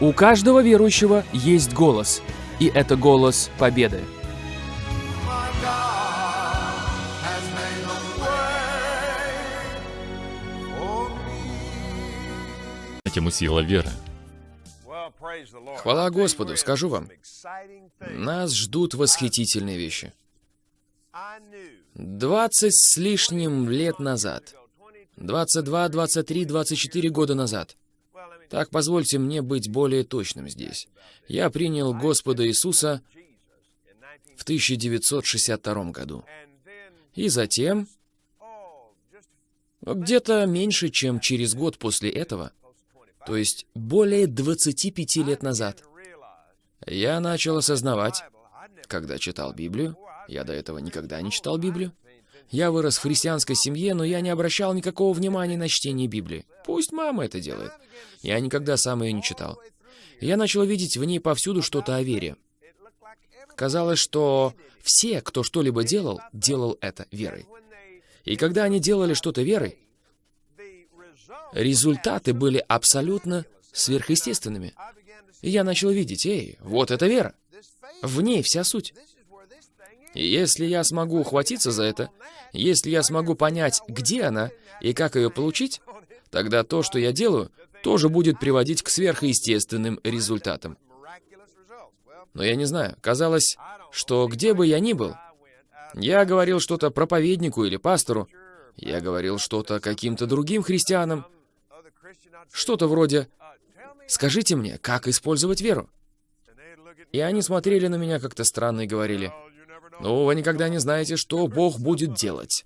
У каждого верующего есть голос, и это голос победы. Тему сила веры. Хвала Господу, скажу вам, нас ждут восхитительные вещи. Двадцать с лишним лет назад, 22, 23, 24 года назад, так позвольте мне быть более точным здесь. Я принял Господа Иисуса в 1962 году. И затем, где-то меньше, чем через год после этого, то есть более 25 лет назад, я начал осознавать, когда читал Библию, я до этого никогда не читал Библию, я вырос в христианской семье, но я не обращал никакого внимания на чтение Библии. Пусть мама это делает. Я никогда сам ее не читал. Я начал видеть в ней повсюду что-то о вере. Казалось, что все, кто что-либо делал, делал это верой. И когда они делали что-то верой, результаты были абсолютно сверхъестественными. И я начал видеть, эй, вот это вера. В ней вся суть. Если я смогу ухватиться за это, если я смогу понять, где она и как ее получить, тогда то, что я делаю, тоже будет приводить к сверхъестественным результатам. Но я не знаю, казалось, что где бы я ни был, я говорил что-то проповеднику или пастору, я говорил что-то каким-то другим христианам, что-то вроде «Скажите мне, как использовать веру?» И они смотрели на меня как-то странно и говорили «Ну, вы никогда не знаете, что Бог будет делать».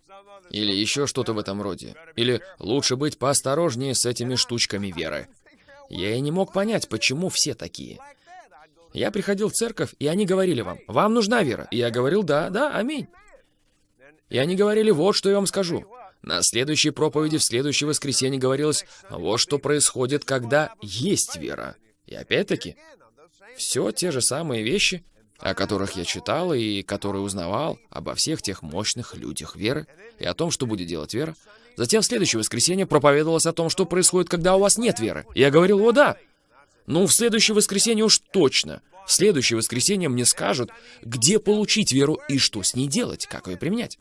Или еще что-то в этом роде. Или лучше быть поосторожнее с этими штучками веры. Я и не мог понять, почему все такие. Я приходил в церковь, и они говорили вам, «Вам нужна вера». И я говорил, «Да, да, аминь». И они говорили, «Вот что я вам скажу». На следующей проповеди в следующее воскресенье говорилось, вот что происходит, когда есть вера. И опять-таки, все те же самые вещи, о которых я читал и которые узнавал обо всех тех мощных людях веры и о том, что будет делать вера. Затем в следующее воскресенье проповедовалось о том, что происходит, когда у вас нет веры. Я говорил, о да, ну в следующее воскресенье уж точно. В следующее воскресенье мне скажут, где получить веру и что с ней делать, как ее применять.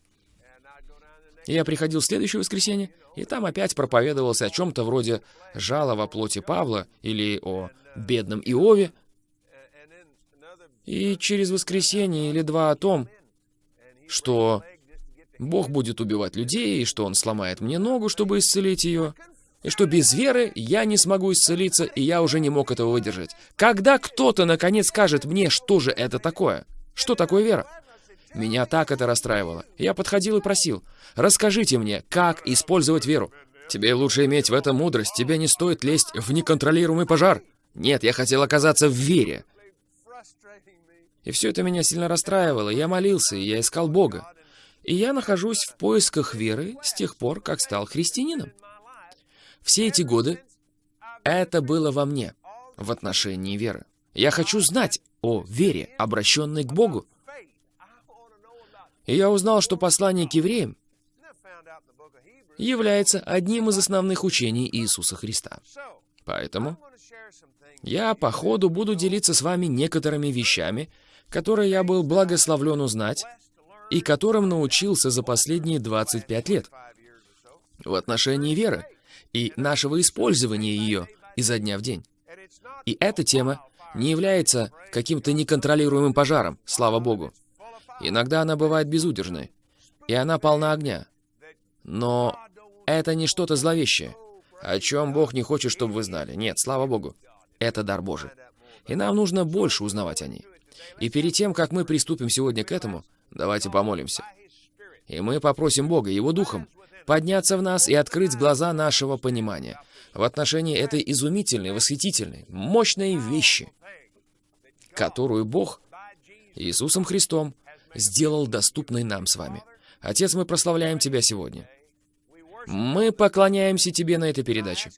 Я приходил в следующее воскресенье, и там опять проповедовался о чем-то вроде «жала во плоти Павла» или о «бедном Иове». И через воскресенье или два о том, что Бог будет убивать людей, и что Он сломает мне ногу, чтобы исцелить ее, и что без веры я не смогу исцелиться, и я уже не мог этого выдержать. Когда кто-то, наконец, скажет мне, что же это такое? Что такое вера? Меня так это расстраивало. Я подходил и просил, расскажите мне, как использовать веру. Тебе лучше иметь в этом мудрость, тебе не стоит лезть в неконтролируемый пожар. Нет, я хотел оказаться в вере. И все это меня сильно расстраивало. Я молился, и я искал Бога. И я нахожусь в поисках веры с тех пор, как стал христианином. Все эти годы это было во мне, в отношении веры. Я хочу знать о вере, обращенной к Богу. И я узнал, что послание к евреям является одним из основных учений Иисуса Христа. Поэтому я по ходу буду делиться с вами некоторыми вещами, которые я был благословлен узнать и которым научился за последние 25 лет в отношении веры и нашего использования ее изо дня в день. И эта тема не является каким-то неконтролируемым пожаром, слава Богу. Иногда она бывает безудержной, и она полна огня. Но это не что-то зловещее, о чем Бог не хочет, чтобы вы знали. Нет, слава Богу, это дар Божий. И нам нужно больше узнавать о ней. И перед тем, как мы приступим сегодня к этому, давайте помолимся. И мы попросим Бога, Его Духом, подняться в нас и открыть глаза нашего понимания в отношении этой изумительной, восхитительной, мощной вещи, которую Бог Иисусом Христом сделал доступной нам с вами. Отец, мы прославляем Тебя сегодня. Мы поклоняемся Тебе на этой передаче.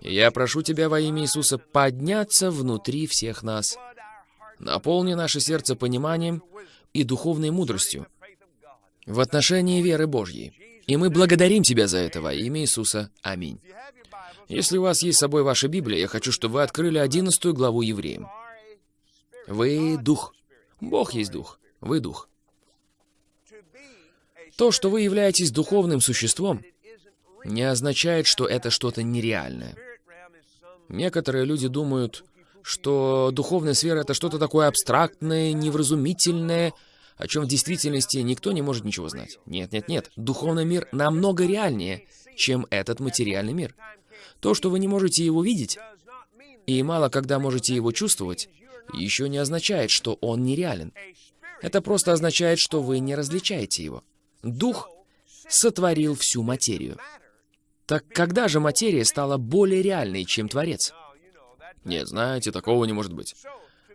я прошу Тебя во имя Иисуса подняться внутри всех нас. Наполни наше сердце пониманием и духовной мудростью в отношении веры Божьей. И мы благодарим Тебя за это во имя Иисуса. Аминь. Если у вас есть с собой ваша Библия, я хочу, чтобы вы открыли 11 главу Евреям. Вы Дух. Бог есть Дух. Вы Дух. То, что вы являетесь духовным существом, не означает, что это что-то нереальное. Некоторые люди думают, что духовная сфера — это что-то такое абстрактное, невразумительное, о чем в действительности никто не может ничего знать. Нет, нет, нет. Духовный мир намного реальнее, чем этот материальный мир. То, что вы не можете его видеть, и мало когда можете его чувствовать, еще не означает, что он нереален. Это просто означает, что вы не различаете его. Дух сотворил всю материю. Так когда же материя стала более реальной, чем Творец? Нет, знаете, такого не может быть.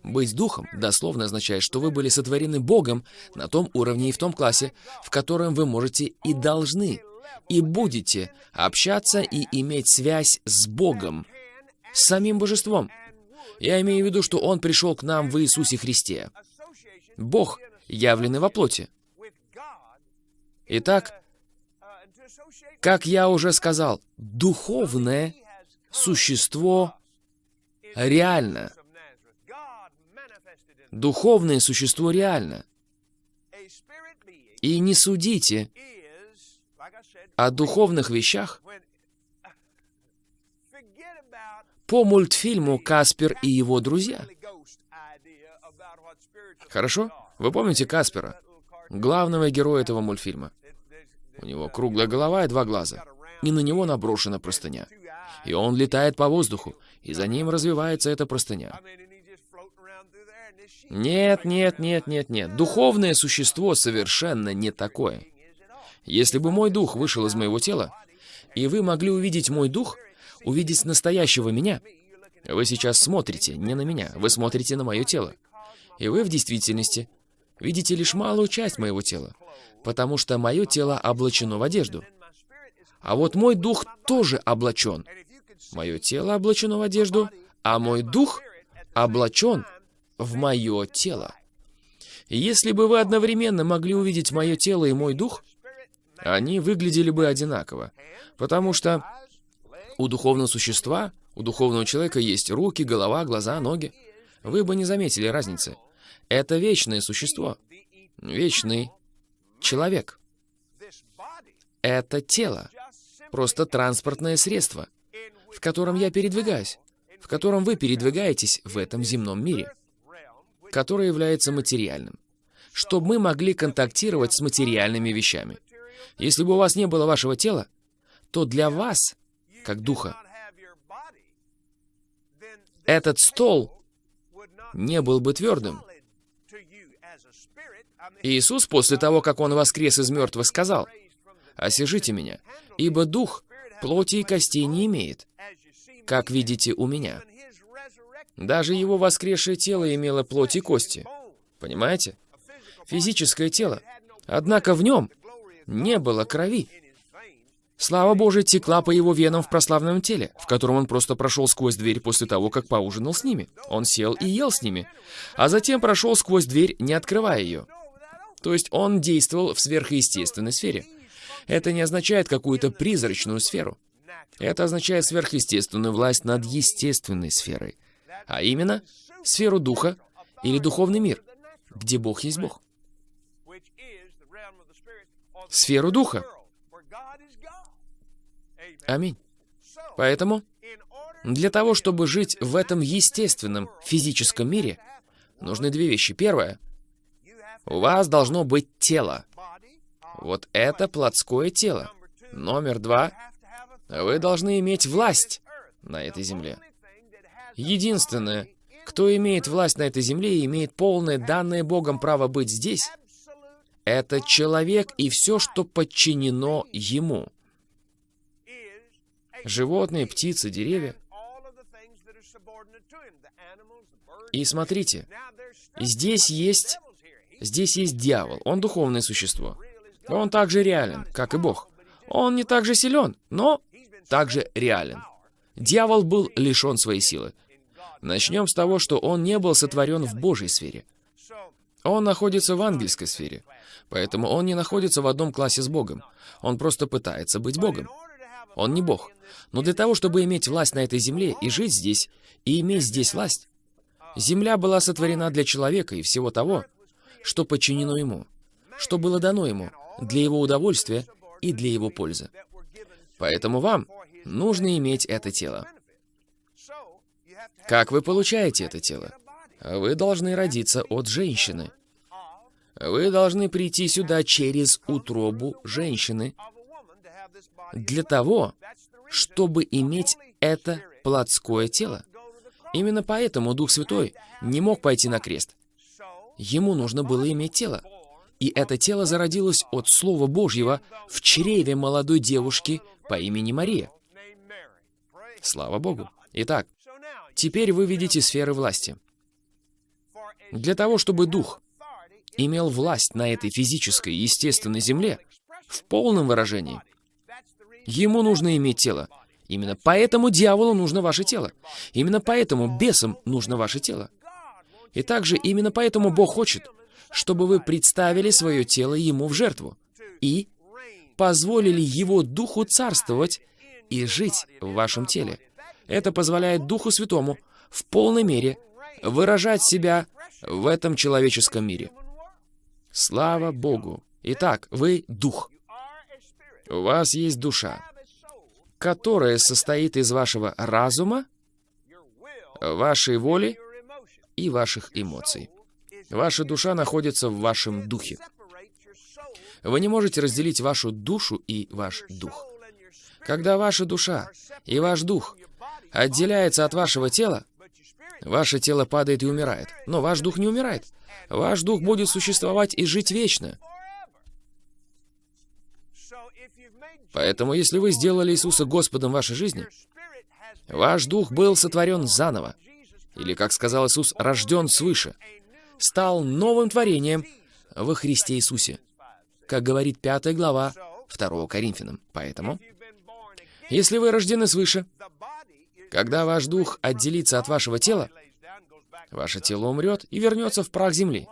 Быть духом дословно означает, что вы были сотворены Богом на том уровне и в том классе, в котором вы можете и должны, и будете общаться и иметь связь с Богом, с самим Божеством. Я имею в виду, что Он пришел к нам в Иисусе Христе. Бог, явленный во плоти. Итак, как я уже сказал, духовное существо реально. Духовное существо реально. И не судите о духовных вещах по мультфильму «Каспер и его друзья». Хорошо? Вы помните Каспера, главного героя этого мультфильма? У него круглая голова и два глаза, и на него наброшена простыня. И он летает по воздуху, и за ним развивается эта простыня. Нет, нет, нет, нет, нет. Духовное существо совершенно не такое. Если бы мой дух вышел из моего тела, и вы могли увидеть мой дух, увидеть настоящего меня, вы сейчас смотрите не на меня, вы смотрите на мое тело. И вы в действительности видите лишь малую часть моего тела, потому что мое тело облачено в одежду. А вот мой дух тоже облачен. Мое тело облачено в одежду, а мой дух облачен в мое тело. если бы вы одновременно могли увидеть мое тело и мой дух, они выглядели бы одинаково, потому что у духовного существа, у духовного человека есть руки, голова, глаза, ноги. Вы бы не заметили разницы. Это вечное существо, вечный человек. Это тело, просто транспортное средство, в котором я передвигаюсь, в котором вы передвигаетесь в этом земном мире которое является материальным, чтобы мы могли контактировать с материальными вещами. Если бы у вас не было вашего тела, то для вас, как духа, этот стол не был бы твердым. Иисус после того, как Он воскрес из мертвых, сказал, «Осижите меня, ибо дух плоти и костей не имеет, как видите у меня». Даже его воскресшее тело имело плоть и кости. Понимаете? Физическое тело. Однако в нем не было крови. Слава Божия текла по его венам в прославленном теле, в котором он просто прошел сквозь дверь после того, как поужинал с ними. Он сел и ел с ними, а затем прошел сквозь дверь, не открывая ее. То есть он действовал в сверхъестественной сфере. Это не означает какую-то призрачную сферу. Это означает сверхъестественную власть над естественной сферой а именно сферу духа или духовный мир, где Бог есть Бог. Сферу духа. Аминь. Поэтому, для того, чтобы жить в этом естественном физическом мире, нужны две вещи. Первое. У вас должно быть тело. Вот это плотское тело. Номер два. Вы должны иметь власть на этой земле. Единственное, кто имеет власть на этой земле и имеет полное данное Богом право быть здесь, это человек и все, что подчинено ему. Животные, птицы, деревья. И смотрите, здесь есть, здесь есть дьявол. Он духовное существо. Он также реален, как и Бог. Он не так же силен, но также реален. Дьявол был лишен своей силы. Начнем с того, что он не был сотворен в Божьей сфере. Он находится в ангельской сфере, поэтому он не находится в одном классе с Богом. Он просто пытается быть Богом. Он не Бог. Но для того, чтобы иметь власть на этой земле и жить здесь, и иметь здесь власть, земля была сотворена для человека и всего того, что подчинено ему, что было дано ему, для его удовольствия и для его пользы. Поэтому вам нужно иметь это тело. Как вы получаете это тело? Вы должны родиться от женщины. Вы должны прийти сюда через утробу женщины для того, чтобы иметь это плотское тело. Именно поэтому Дух Святой не мог пойти на крест. Ему нужно было иметь тело. И это тело зародилось от Слова Божьего в чреве молодой девушки по имени Мария. Слава Богу. Итак, теперь вы видите сферы власти. Для того, чтобы Дух имел власть на этой физической, естественной земле, в полном выражении, ему нужно иметь тело. Именно поэтому дьяволу нужно ваше тело. Именно поэтому бесам нужно ваше тело. И также именно поэтому Бог хочет, чтобы вы представили свое тело Ему в жертву и позволили Его Духу царствовать и жить в вашем теле. Это позволяет Духу Святому в полной мере выражать себя в этом человеческом мире. Слава Богу! Итак, вы Дух. У вас есть душа которое состоит из вашего разума, вашей воли и ваших эмоций. Ваша душа находится в вашем духе. Вы не можете разделить вашу душу и ваш дух. Когда ваша душа и ваш дух отделяется от вашего тела, ваше тело падает и умирает. Но ваш дух не умирает. Ваш дух будет существовать и жить вечно. Поэтому, если вы сделали Иисуса Господом вашей жизни, ваш дух был сотворен заново, или, как сказал Иисус, рожден свыше, стал новым творением во Христе Иисусе, как говорит 5 глава 2 Коринфянам. Поэтому, если вы рождены свыше, когда ваш дух отделится от вашего тела, ваше тело умрет и вернется в прах земли.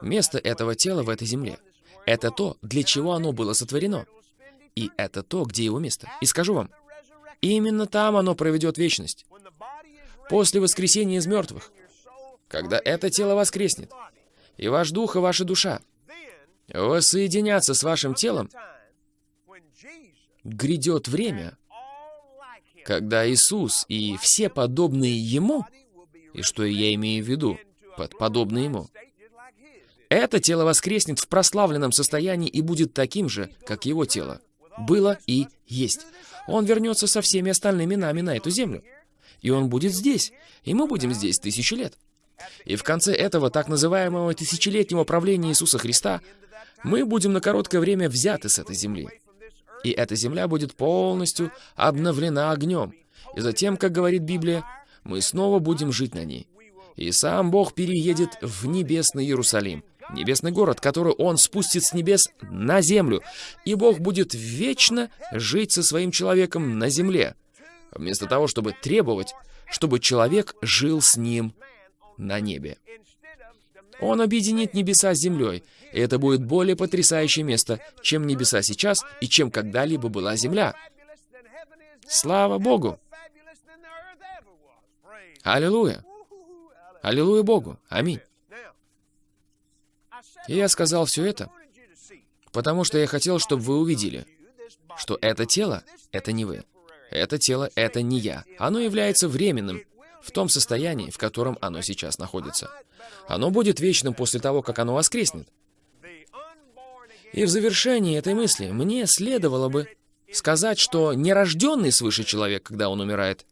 Место этого тела в этой земле — это то, для чего оно было сотворено. И это то, где его место. И скажу вам, именно там оно проведет вечность. После воскресения из мертвых, когда это тело воскреснет, и ваш дух и ваша душа воссоединятся с вашим телом, грядет время, когда Иисус и все подобные Ему, и что я имею в виду под подобные Ему, это тело воскреснет в прославленном состоянии и будет таким же, как Его тело было и есть. Он вернется со всеми остальными нами на эту землю. И он будет здесь, и мы будем здесь тысячи лет. И в конце этого так называемого тысячелетнего правления Иисуса Христа мы будем на короткое время взяты с этой земли. И эта земля будет полностью обновлена огнем. И затем, как говорит Библия, мы снова будем жить на ней. И сам Бог переедет в небесный Иерусалим, небесный город, который Он спустит с небес на землю, и Бог будет вечно жить со своим человеком на земле, вместо того, чтобы требовать, чтобы человек жил с ним на небе. Он объединит небеса с землей, и это будет более потрясающее место, чем небеса сейчас и чем когда-либо была земля. Слава Богу! Аллилуйя! Аллилуйя Богу! Аминь! И я сказал все это, потому что я хотел, чтобы вы увидели, что это тело — это не вы. Это тело — это не я. Оно является временным, в том состоянии, в котором оно сейчас находится. Оно будет вечным после того, как оно воскреснет. И в завершении этой мысли мне следовало бы сказать, что нерожденный свыше человек, когда он умирает,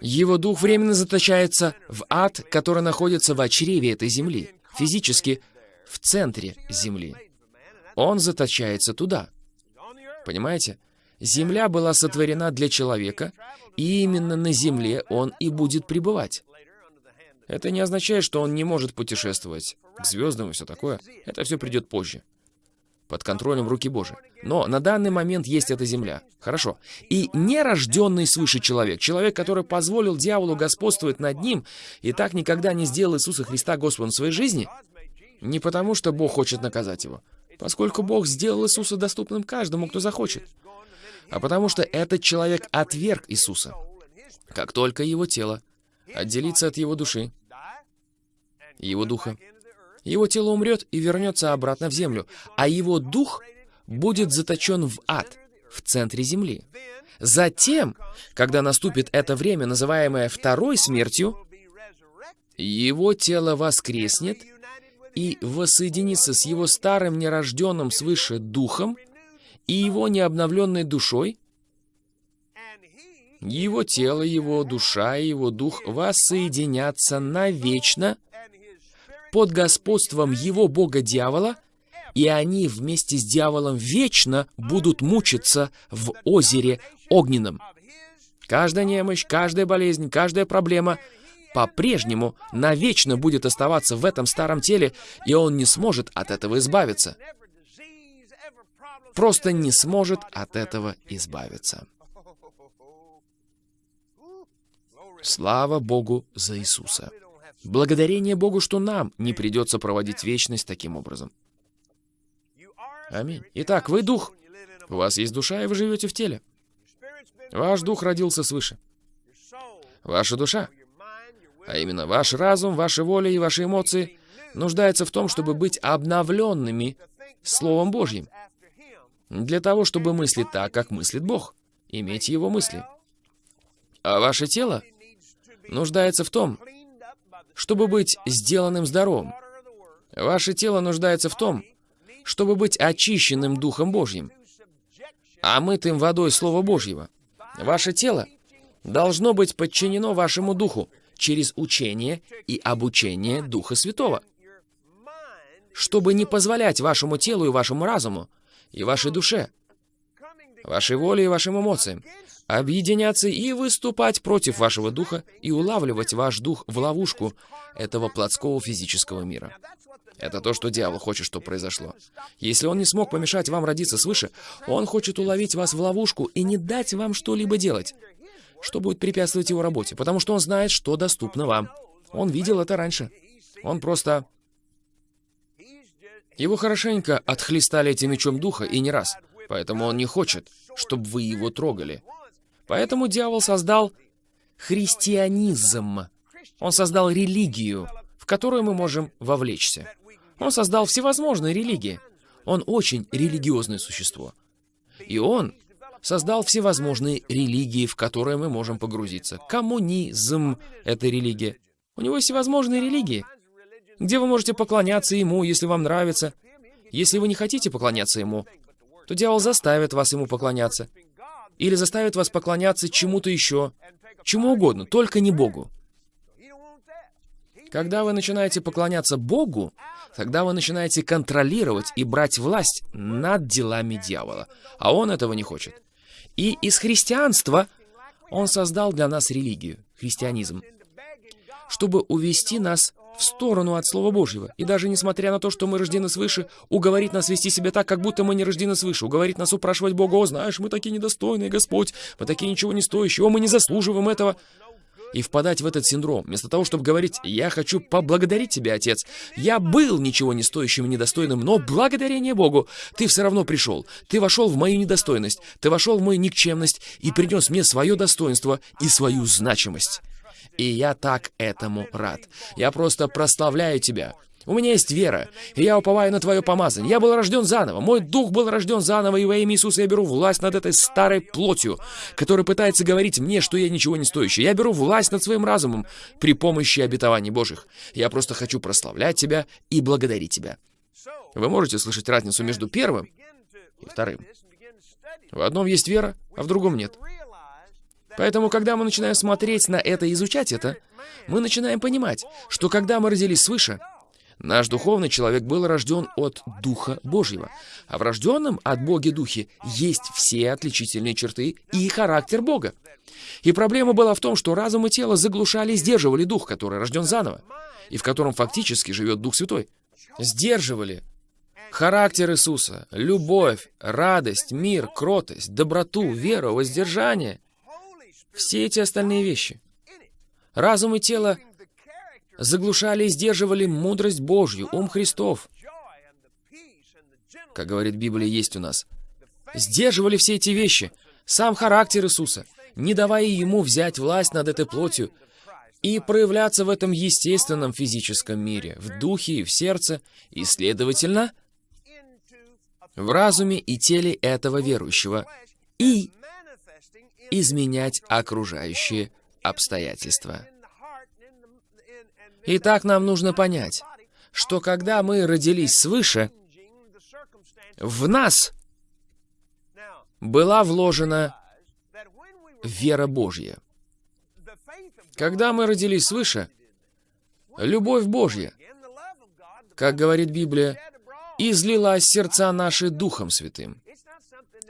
его дух временно заточается в ад, который находится в чреве этой земли. Физически в центре Земли. Он заточается туда. Понимаете? Земля была сотворена для человека, и именно на Земле он и будет пребывать. Это не означает, что он не может путешествовать к звездам и все такое. Это все придет позже. Под контролем руки Божьей. Но на данный момент есть эта земля. Хорошо. И нерожденный свыше человек, человек, который позволил дьяволу господствовать над ним и так никогда не сделал Иисуса Христа Господом своей жизни, Не потому, что Бог хочет наказать его, поскольку Бог сделал Иисуса доступным каждому, кто захочет, а потому что этот человек отверг Иисуса, как только его тело отделится от его души, его духа. Его тело умрет и вернется обратно в землю, а его дух будет заточен в ад, в центре земли. Затем, когда наступит это время, называемое второй смертью, его тело воскреснет и воссоединится с его старым нерожденным свыше духом и его необновленной душой, его тело, его душа и его дух воссоединятся навечно под господством его бога-дьявола, и они вместе с дьяволом вечно будут мучиться в озере огненном. Каждая немощь, каждая болезнь, каждая проблема по-прежнему навечно будет оставаться в этом старом теле, и он не сможет от этого избавиться. Просто не сможет от этого избавиться. Слава Богу за Иисуса. Благодарение Богу, что нам не придется проводить вечность таким образом. Аминь. Итак, вы дух. У вас есть душа, и вы живете в теле. Ваш дух родился свыше. Ваша душа, а именно ваш разум, ваша воля и ваши эмоции, нуждается в том, чтобы быть обновленными Словом Божьим. Для того, чтобы мыслить так, как мыслит Бог. Иметь Его мысли. А ваше тело нуждается в том, чтобы быть сделанным здоровым. Ваше тело нуждается в том, чтобы быть очищенным Духом Божьим, омытым водой Слова Божьего. Ваше тело должно быть подчинено вашему Духу через учение и обучение Духа Святого, чтобы не позволять вашему телу и вашему разуму, и вашей душе, вашей воле и вашим эмоциям объединяться и выступать против вашего духа и улавливать ваш дух в ловушку этого плотского физического мира. Это то, что дьявол хочет, чтобы произошло. Если он не смог помешать вам родиться свыше, он хочет уловить вас в ловушку и не дать вам что-либо делать, что будет препятствовать его работе, потому что он знает, что доступно вам. Он видел это раньше. Он просто... Его хорошенько отхлестали этим мечом духа и не раз, поэтому он не хочет, чтобы вы его трогали. Поэтому дьявол создал христианизм. Он создал религию, в которую мы можем вовлечься. Он создал всевозможные религии. Он очень религиозное существо. И он создал всевозможные религии, в которые мы можем погрузиться. Коммунизм — это религия. У него всевозможные религии, где вы можете поклоняться ему, если вам нравится. Если вы не хотите поклоняться ему, то дьявол заставит вас ему поклоняться. Или заставит вас поклоняться чему-то еще, чему угодно, только не Богу. Когда вы начинаете поклоняться Богу, тогда вы начинаете контролировать и брать власть над делами дьявола. А он этого не хочет. И из христианства он создал для нас религию, христианизм, чтобы увести нас в сторону от Слова Божьего. И даже несмотря на то, что мы рождены свыше, уговорить нас вести себя так, как будто мы не рождены свыше. Уговорить нас упрашивать Бога, «О, знаешь, мы такие недостойные, Господь, мы такие ничего не стоящие, о, мы не заслуживаем этого» и впадать в этот синдром, вместо того, чтобы говорить «Я хочу поблагодарить тебя, Отец. Я был ничего не стоящим и недостойным, но благодарение Богу ты все равно пришел. Ты вошел в мою недостойность, ты вошел в мою никчемность и принес мне свое достоинство и свою значимость». И я так этому рад. Я просто прославляю тебя. У меня есть вера, и я уповаю на Твое помазание. Я был рожден заново, мой дух был рожден заново, и во имя Иисуса я беру власть над этой старой плотью, которая пытается говорить мне, что я ничего не стоящий. Я беру власть над своим разумом при помощи обетований Божьих. Я просто хочу прославлять Тебя и благодарить Тебя. Вы можете слышать разницу между первым и вторым. В одном есть вера, а в другом нет. Поэтому, когда мы начинаем смотреть на это и изучать это, мы начинаем понимать, что когда мы родились свыше, Наш духовный человек был рожден от Духа Божьего. А в рожденном от Боги Духе есть все отличительные черты и характер Бога. И проблема была в том, что разум и тело заглушали и сдерживали Дух, который рожден заново, и в котором фактически живет Дух Святой. Сдерживали характер Иисуса, любовь, радость, мир, кротость, доброту, веру, воздержание. Все эти остальные вещи. Разум и тело заглушали и сдерживали мудрость Божью, ум Христов, как говорит Библия, есть у нас. Сдерживали все эти вещи, сам характер Иисуса, не давая Ему взять власть над этой плотью и проявляться в этом естественном физическом мире, в духе и в сердце, и, следовательно, в разуме и теле этого верующего, и изменять окружающие обстоятельства. Итак, нам нужно понять, что когда мы родились свыше, в нас была вложена вера Божья. Когда мы родились свыше, любовь Божья, как говорит Библия, излилась сердца наши Духом Святым.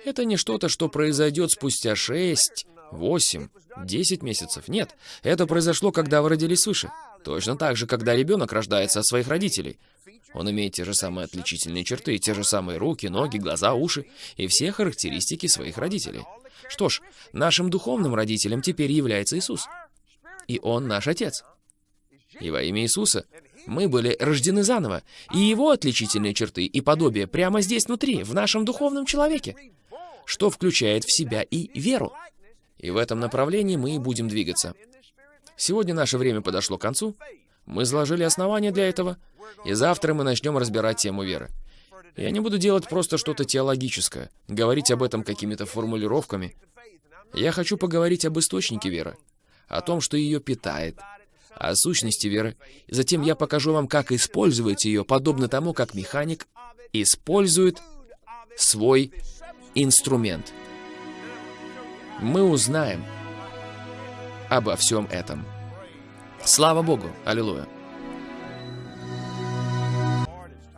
Это не что-то, что произойдет спустя шесть, восемь, десять месяцев. Нет, это произошло, когда вы родились свыше. Точно так же, когда ребенок рождается от своих родителей. Он имеет те же самые отличительные черты, те же самые руки, ноги, глаза, уши и все характеристики своих родителей. Что ж, нашим духовным родителем теперь является Иисус. И Он наш Отец. И во имя Иисуса мы были рождены заново, и Его отличительные черты и подобие прямо здесь внутри, в нашем духовном человеке, что включает в себя и веру. И в этом направлении мы и будем двигаться. Сегодня наше время подошло к концу. Мы заложили основания для этого, и завтра мы начнем разбирать тему веры. Я не буду делать просто что-то теологическое, говорить об этом какими-то формулировками. Я хочу поговорить об источнике веры, о том, что ее питает, о сущности веры. Затем я покажу вам, как использовать ее, подобно тому, как механик использует свой инструмент. Мы узнаем обо всем этом. Слава Богу! Аллилуйя!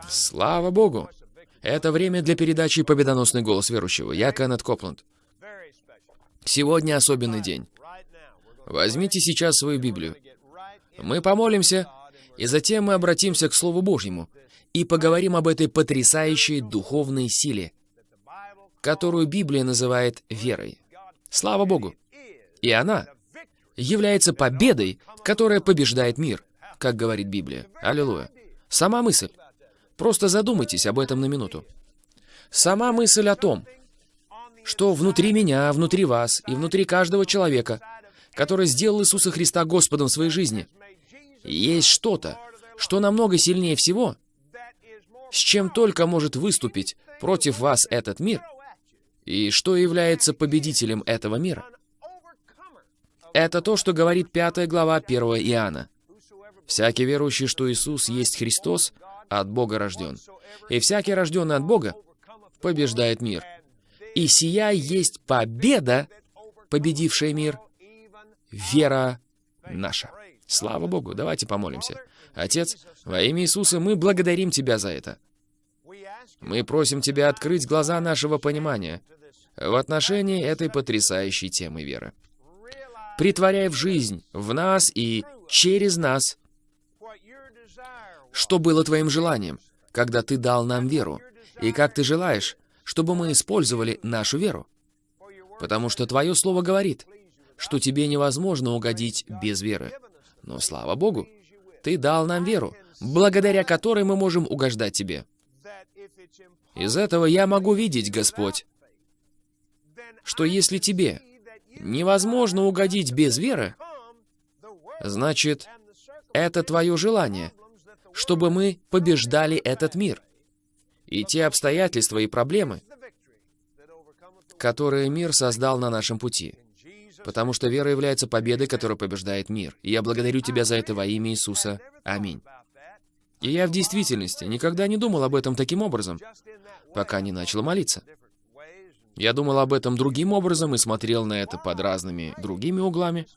Слава Богу! Это время для передачи «Победоносный голос верующего». Я Кеннет Копланд. Сегодня особенный день. Возьмите сейчас свою Библию. Мы помолимся, и затем мы обратимся к Слову Божьему и поговорим об этой потрясающей духовной силе, которую Библия называет верой. Слава Богу! И она является победой, которая побеждает мир, как говорит Библия. Аллилуйя. Сама мысль. Просто задумайтесь об этом на минуту. Сама мысль о том, что внутри меня, внутри вас и внутри каждого человека, который сделал Иисуса Христа Господом в своей жизни, есть что-то, что намного сильнее всего, с чем только может выступить против вас этот мир, и что является победителем этого мира. Это то, что говорит 5 глава 1 Иоанна. «Всякий верующий, что Иисус есть Христос, от Бога рожден. И всякий рожденный от Бога побеждает мир. И сия есть победа, победившая мир, вера наша. Слава Богу, давайте помолимся. Отец, во имя Иисуса мы благодарим Тебя за это. Мы просим Тебя открыть глаза нашего понимания в отношении этой потрясающей темы веры. Притворяй в жизнь, в нас и через нас что было твоим желанием, когда ты дал нам веру, и как ты желаешь, чтобы мы использовали нашу веру. Потому что твое слово говорит, что тебе невозможно угодить без веры. Но слава Богу, ты дал нам веру, благодаря которой мы можем угождать тебе. Из этого я могу видеть, Господь, что если тебе невозможно угодить без веры, значит, это твое желание — чтобы мы побеждали этот мир. И те обстоятельства и проблемы, которые мир создал на нашем пути. Потому что вера является победой, которая побеждает мир. И я благодарю Тебя за это во имя Иисуса. Аминь. И я в действительности никогда не думал об этом таким образом, пока не начал молиться. Я думал об этом другим образом и смотрел на это под разными другими углами.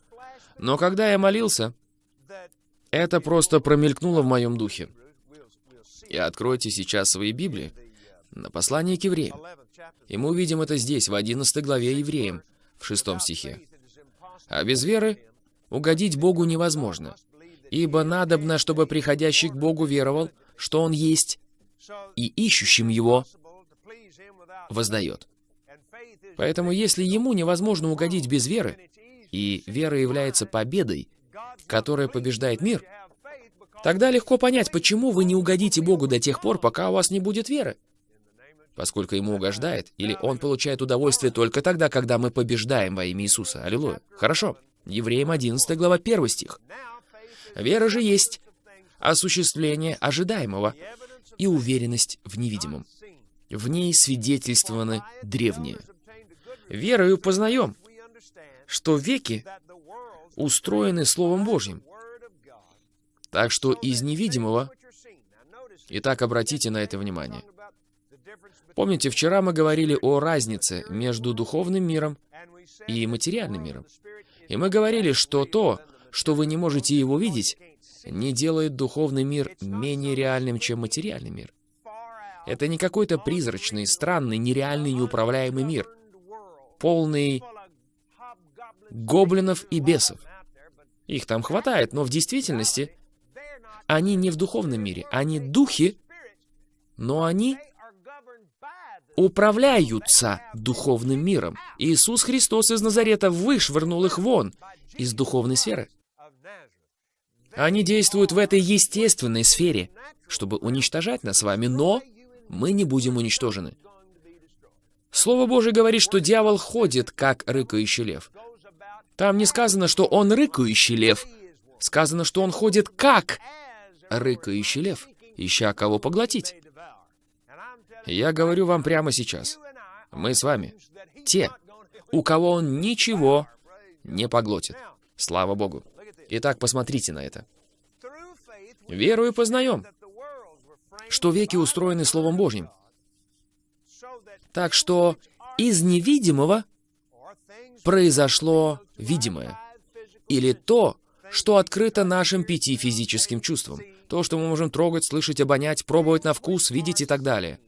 Но когда я молился, это просто промелькнуло в моем духе. И откройте сейчас свои Библии на послание к евреям. И мы увидим это здесь, в 11 главе евреям, в 6 стихе. А без веры угодить Богу невозможно, ибо надобно, чтобы приходящий к Богу веровал, что Он есть, и ищущим Его воздает. Поэтому если Ему невозможно угодить без веры, и вера является победой, которая побеждает мир, Тогда легко понять, почему вы не угодите Богу до тех пор, пока у вас не будет веры. Поскольку ему угождает, или он получает удовольствие только тогда, когда мы побеждаем во имя Иисуса. Аллилуйя. Хорошо. Евреям 11 глава 1 стих. Вера же есть осуществление ожидаемого и уверенность в невидимом. В ней свидетельствованы древние. Верою познаем, что веки устроены Словом Божьим. Так что из невидимого... Итак, обратите на это внимание. Помните, вчера мы говорили о разнице между духовным миром и материальным миром. И мы говорили, что то, что вы не можете его видеть, не делает духовный мир менее реальным, чем материальный мир. Это не какой-то призрачный, странный, нереальный, неуправляемый мир, полный гоблинов и бесов. Их там хватает, но в действительности они не в духовном мире. Они духи, но они управляются духовным миром. Иисус Христос из Назарета вышвырнул их вон из духовной сферы. Они действуют в этой естественной сфере, чтобы уничтожать нас с вами, но мы не будем уничтожены. Слово Божие говорит, что дьявол ходит, как рыкающий лев. Там не сказано, что он рыкающий лев. Сказано, что он ходит как рыкающий лев, ища кого поглотить. Я говорю вам прямо сейчас. Мы с вами те, у кого он ничего не поглотит. Слава Богу. Итак, посмотрите на это. Верую познаем, что веки устроены Словом Божьим. Так что из невидимого произошло видимое. Или то, что открыто нашим пяти физическим чувствам. То, что мы можем трогать, слышать, обонять, пробовать на вкус, видеть и так далее.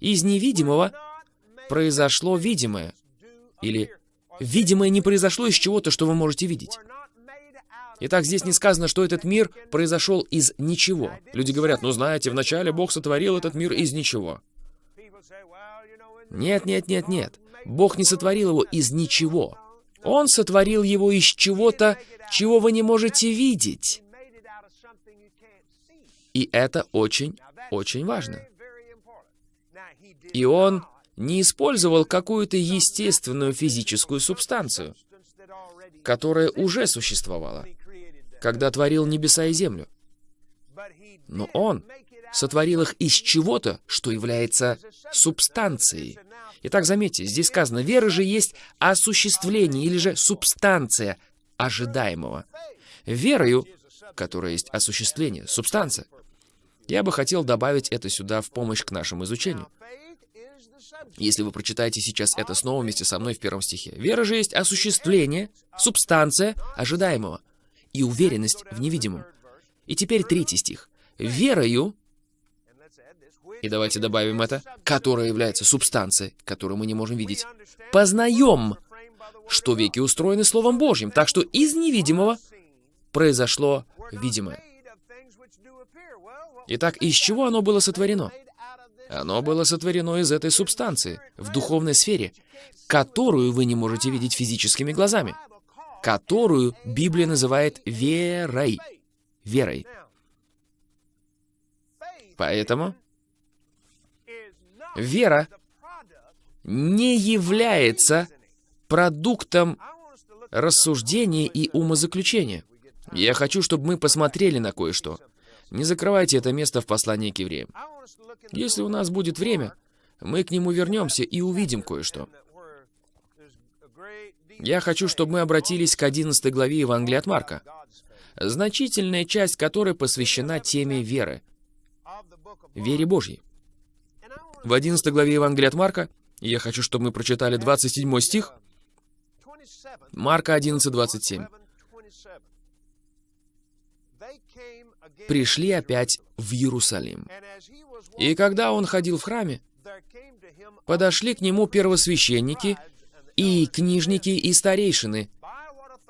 Из невидимого произошло видимое. Или видимое не произошло из чего-то, что вы можете видеть. Итак, здесь не сказано, что этот мир произошел из ничего. Люди говорят, ну знаете, вначале Бог сотворил этот мир из ничего. Нет, нет, нет, нет. Бог не сотворил его из ничего. Он сотворил его из чего-то, чего вы не можете видеть. И это очень, очень важно. И он не использовал какую-то естественную физическую субстанцию, которая уже существовала когда творил небеса и землю. Но Он сотворил их из чего-то, что является субстанцией. Итак, заметьте, здесь сказано, вера же есть осуществление или же субстанция ожидаемого. Верою, которая есть осуществление, субстанция. Я бы хотел добавить это сюда в помощь к нашему изучению. Если вы прочитаете сейчас это снова вместе со мной в первом стихе. Вера же есть осуществление, субстанция ожидаемого и уверенность в невидимом. И теперь третий стих. «Верою...» И давайте добавим это, которая является субстанцией, которую мы не можем видеть. «Познаем, что веки устроены Словом Божьим, так что из невидимого произошло видимое». Итак, из чего оно было сотворено? Оно было сотворено из этой субстанции, в духовной сфере, которую вы не можете видеть физическими глазами которую Библия называет верой. Верой. Поэтому вера не является продуктом рассуждения и умозаключения. Я хочу, чтобы мы посмотрели на кое-что. Не закрывайте это место в послании к евреям. Если у нас будет время, мы к нему вернемся и увидим кое-что. Я хочу, чтобы мы обратились к 11 главе Евангелия от Марка, значительная часть которой посвящена теме веры, вере Божьей. В 11 главе Евангелия от Марка я хочу, чтобы мы прочитали 27 стих, Марка 11, 27. «Пришли опять в Иерусалим. И когда он ходил в храме, подошли к нему первосвященники и книжники, и старейшины,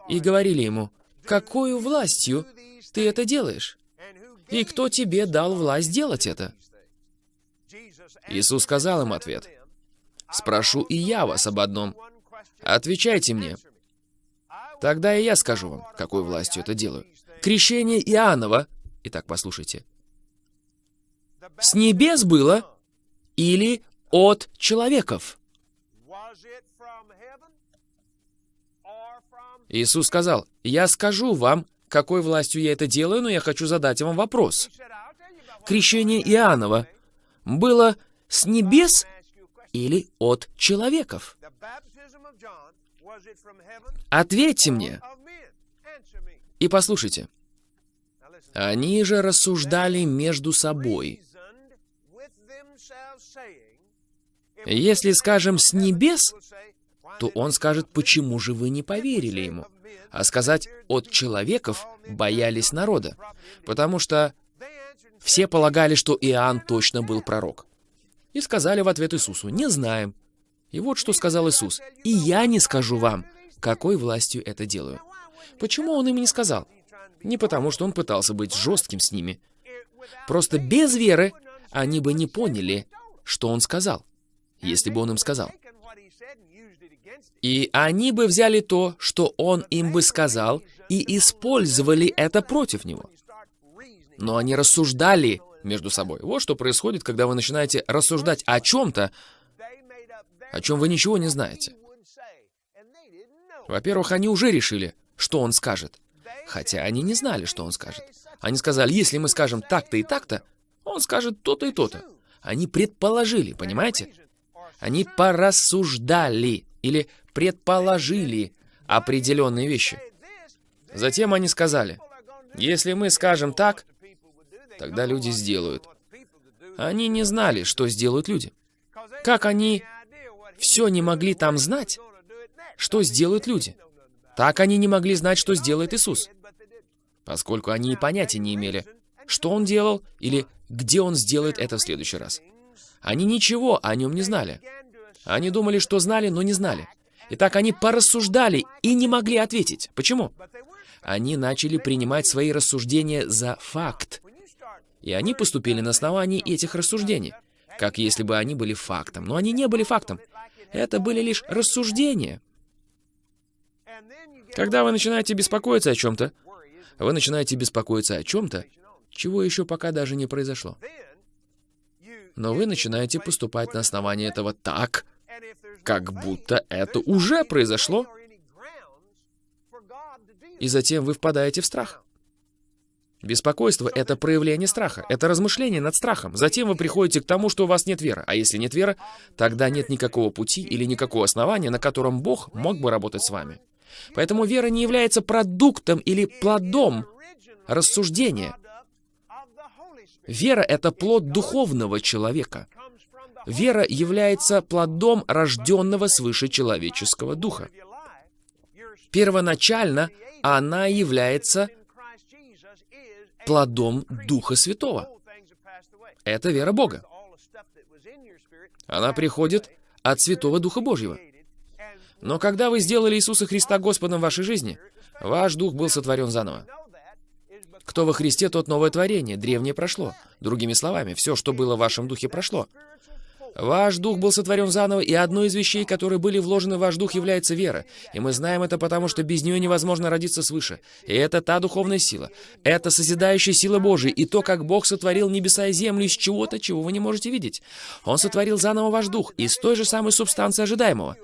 и говорили ему, «Какую властью ты это делаешь? И кто тебе дал власть делать это?» Иисус сказал им ответ, «Спрошу и я вас об одном. Отвечайте мне. Тогда и я скажу вам, какой властью это делаю. Крещение Иоаннова Итак, послушайте. С небес было или от человеков? Иисус сказал, «Я скажу вам, какой властью я это делаю, но я хочу задать вам вопрос. Крещение Иоаннова было с небес или от человеков? Ответьте мне. И послушайте. Они же рассуждали между собой. Если скажем «с небес», то он скажет, почему же вы не поверили ему? А сказать «от человеков» боялись народа, потому что все полагали, что Иоанн точно был пророк. И сказали в ответ Иисусу «не знаем». И вот что сказал Иисус «и я не скажу вам, какой властью это делаю». Почему он им не сказал? Не потому, что он пытался быть жестким с ними. Просто без веры они бы не поняли, что он сказал, если бы он им сказал. И они бы взяли то, что он им бы сказал, и использовали это против него. Но они рассуждали между собой. Вот что происходит, когда вы начинаете рассуждать о чем-то, о чем вы ничего не знаете. Во-первых, они уже решили, что он скажет. Хотя они не знали, что он скажет. Они сказали, если мы скажем так-то и так-то, он скажет то-то и то-то. Они предположили, понимаете? Они порассуждали или предположили определенные вещи. Затем они сказали, если мы скажем так, тогда люди сделают. Они не знали, что сделают люди. Как они все не могли там знать, что сделают люди. Так они не могли знать, что сделает Иисус. Поскольку они и понятия не имели, что Он делал или где Он сделает это в следующий раз. Они ничего о Нем не знали. Они думали, что знали, но не знали. Итак, они порассуждали и не могли ответить. Почему? Они начали принимать свои рассуждения за факт. И они поступили на основании этих рассуждений, как если бы они были фактом. Но они не были фактом. Это были лишь рассуждения. Когда вы начинаете беспокоиться о чем-то, вы начинаете беспокоиться о чем-то, чего еще пока даже не произошло. Но вы начинаете поступать на основании этого так, как будто это уже произошло. И затем вы впадаете в страх. Беспокойство — это проявление страха, это размышление над страхом. Затем вы приходите к тому, что у вас нет веры. А если нет веры, тогда нет никакого пути или никакого основания, на котором Бог мог бы работать с вами. Поэтому вера не является продуктом или плодом рассуждения. Вера — это плод духовного человека. Вера является плодом рожденного свыше человеческого духа. Первоначально она является плодом Духа Святого. Это вера Бога. Она приходит от Святого Духа Божьего. Но когда вы сделали Иисуса Христа Господом в вашей жизни, ваш дух был сотворен заново. Кто во Христе, тот новое творение, древнее прошло. Другими словами, все, что было в вашем духе, прошло. Ваш дух был сотворен заново, и одной из вещей, которые были вложены в ваш дух, является вера. И мы знаем это потому, что без нее невозможно родиться свыше. И это та духовная сила. Это созидающая сила Божия, и то, как Бог сотворил небеса и землю из чего-то, чего вы не можете видеть. Он сотворил заново ваш дух из той же самой субстанции ожидаемого.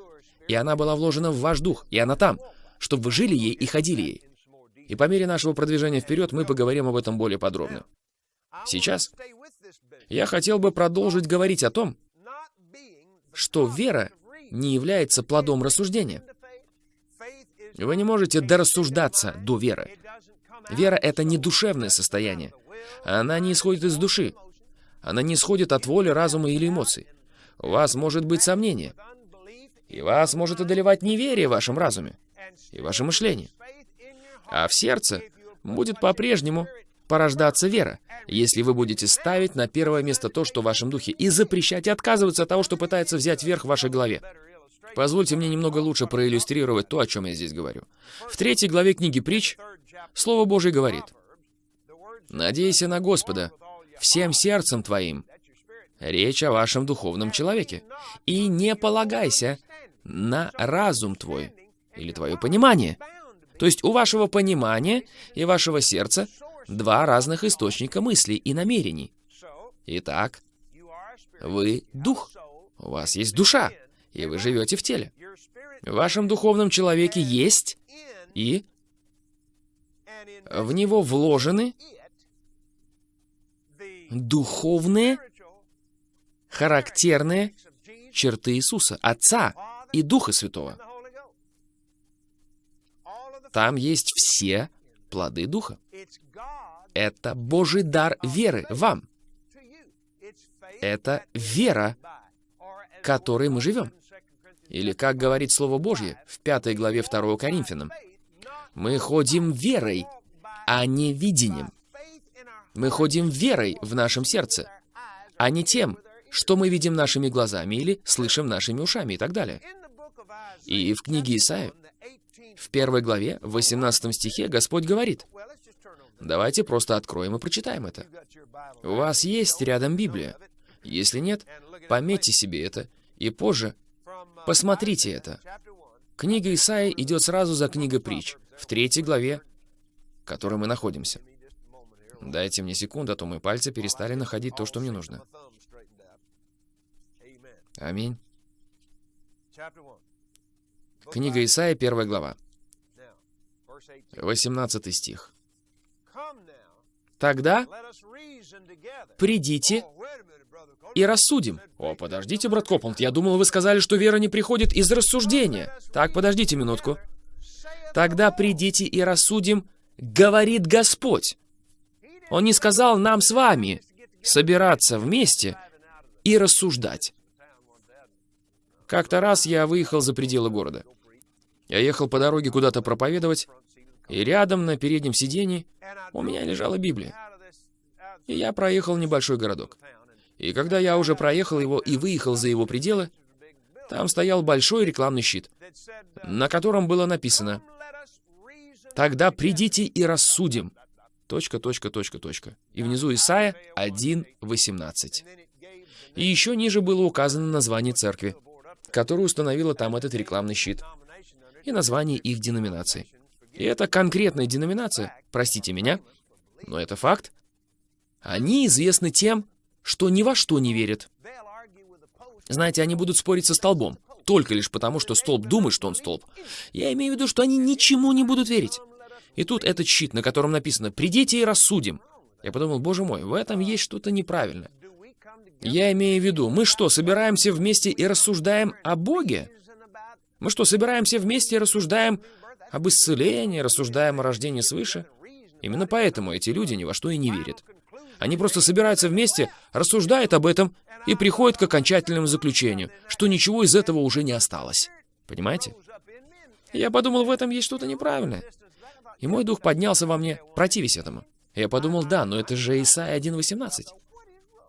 И она была вложена в ваш дух, и она там, чтобы вы жили ей и ходили ей. И по мере нашего продвижения вперед мы поговорим об этом более подробно. Сейчас я хотел бы продолжить говорить о том, что вера не является плодом рассуждения. Вы не можете дорассуждаться до веры. Вера — это не душевное состояние. Она не исходит из души. Она не исходит от воли, разума или эмоций. У вас может быть сомнение. И вас может одолевать неверие в вашем разуме и ваше мышление. А в сердце будет по-прежнему порождаться вера, если вы будете ставить на первое место то, что в вашем духе, и запрещать и отказываться от того, что пытается взять верх в вашей голове. Позвольте мне немного лучше проиллюстрировать то, о чем я здесь говорю. В третьей главе книги «Притч» Слово Божье говорит, «Надейся на Господа всем сердцем твоим». Речь о вашем духовном человеке. «И не полагайся на разум твой» или твое понимание. То есть у вашего понимания и вашего сердца два разных источника мыслей и намерений. Итак, вы дух. У вас есть душа, и вы живете в теле. В вашем духовном человеке есть и в него вложены духовные, характерные черты Иисуса, Отца и Духа Святого. Там есть все плоды Духа. Это Божий дар веры вам. Это вера, которой мы живем. Или, как говорит Слово Божье в пятой главе 2 Коринфянам, мы ходим верой, а не видением. Мы ходим верой в нашем сердце, а не тем, что мы видим нашими глазами или слышим нашими ушами и так далее. И в книге Исаия, в первой главе, в 18 стихе, Господь говорит, давайте просто откроем и прочитаем это. У вас есть рядом Библия. Если нет, пометьте себе это, и позже посмотрите это. Книга Исаия идет сразу за книгой притч, в третьей главе, в которой мы находимся. Дайте мне секунду, а то мои пальцы перестали находить то, что мне нужно. Аминь. Книга Исаия, первая глава. 18 стих. Тогда придите и рассудим. О, подождите, брат Копланд, я думал, вы сказали, что вера не приходит из рассуждения. Так, подождите минутку. Тогда придите и рассудим, говорит Господь. Он не сказал нам с вами собираться вместе и рассуждать. Как-то раз я выехал за пределы города. Я ехал по дороге куда-то проповедовать, и рядом на переднем сиденье у меня лежала Библия. И я проехал небольшой городок. И когда я уже проехал его и выехал за его пределы, там стоял большой рекламный щит, на котором было написано «Тогда придите и рассудим». Точка, точка, точка, точка. И внизу Исаия 1.18. И еще ниже было указано название церкви, которая установила там этот рекламный щит, и название их деноминации. И это конкретная деноминация, простите меня, но это факт. Они известны тем, что ни во что не верят. Знаете, они будут спорить со столбом, только лишь потому, что столб думает, что он столб. Я имею в виду, что они ничему не будут верить. И тут этот щит, на котором написано «Придите и рассудим». Я подумал, боже мой, в этом есть что-то неправильное. Я имею в виду, мы что, собираемся вместе и рассуждаем о Боге? Мы что, собираемся вместе и рассуждаем об исцелении, рассуждаем о рождении свыше? Именно поэтому эти люди ни во что и не верят. Они просто собираются вместе, рассуждают об этом и приходят к окончательному заключению, что ничего из этого уже не осталось. Понимаете? Я подумал, в этом есть что-то неправильное. И мой дух поднялся во мне, противясь этому. Я подумал, да, но это же Исайя 1.18.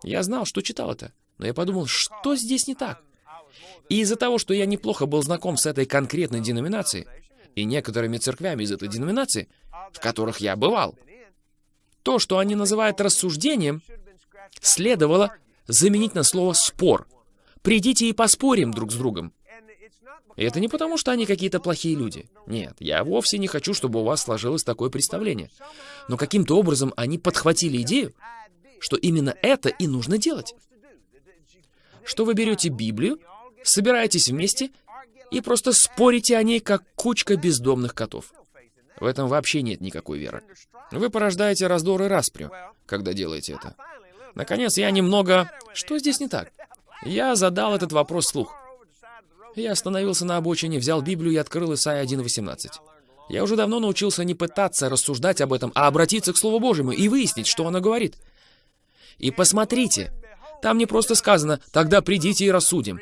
Я знал, что читал это, но я подумал, что здесь не так? И из-за того, что я неплохо был знаком с этой конкретной деноминацией и некоторыми церквями из этой деноминации, в которых я бывал, то, что они называют рассуждением, следовало заменить на слово «спор». «Придите и поспорим друг с другом». И это не потому, что они какие-то плохие люди. Нет, я вовсе не хочу, чтобы у вас сложилось такое представление. Но каким-то образом они подхватили идею, что именно это и нужно делать. Что вы берете Библию, собираетесь вместе и просто спорите о ней, как кучка бездомных котов. В этом вообще нет никакой веры. Вы порождаете раздор и распрю, когда делаете это. Наконец, я немного... Что здесь не так? Я задал этот вопрос вслух. Я остановился на обочине, взял Библию и открыл Исайя 1.18. Я уже давно научился не пытаться рассуждать об этом, а обратиться к Слову Божьему и выяснить, что оно говорит. И посмотрите, там не просто сказано «тогда придите и рассудим».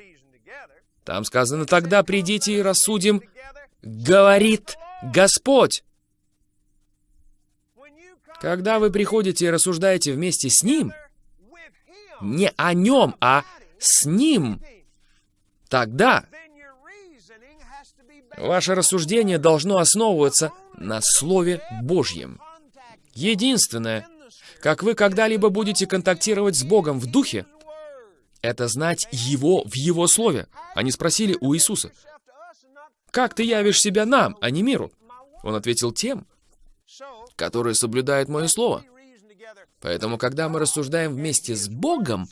Там сказано «тогда придите и рассудим», говорит Господь. Когда вы приходите и рассуждаете вместе с Ним, не о Нем, а с Ним, тогда ваше рассуждение должно основываться на Слове Божьем. Единственное, как вы когда-либо будете контактировать с Богом в Духе, это знать Его в Его Слове. Они спросили у Иисуса, «Как ты явишь себя нам, а не миру?» Он ответил тем, которые соблюдают мое слово. Поэтому, когда мы рассуждаем вместе с Богом,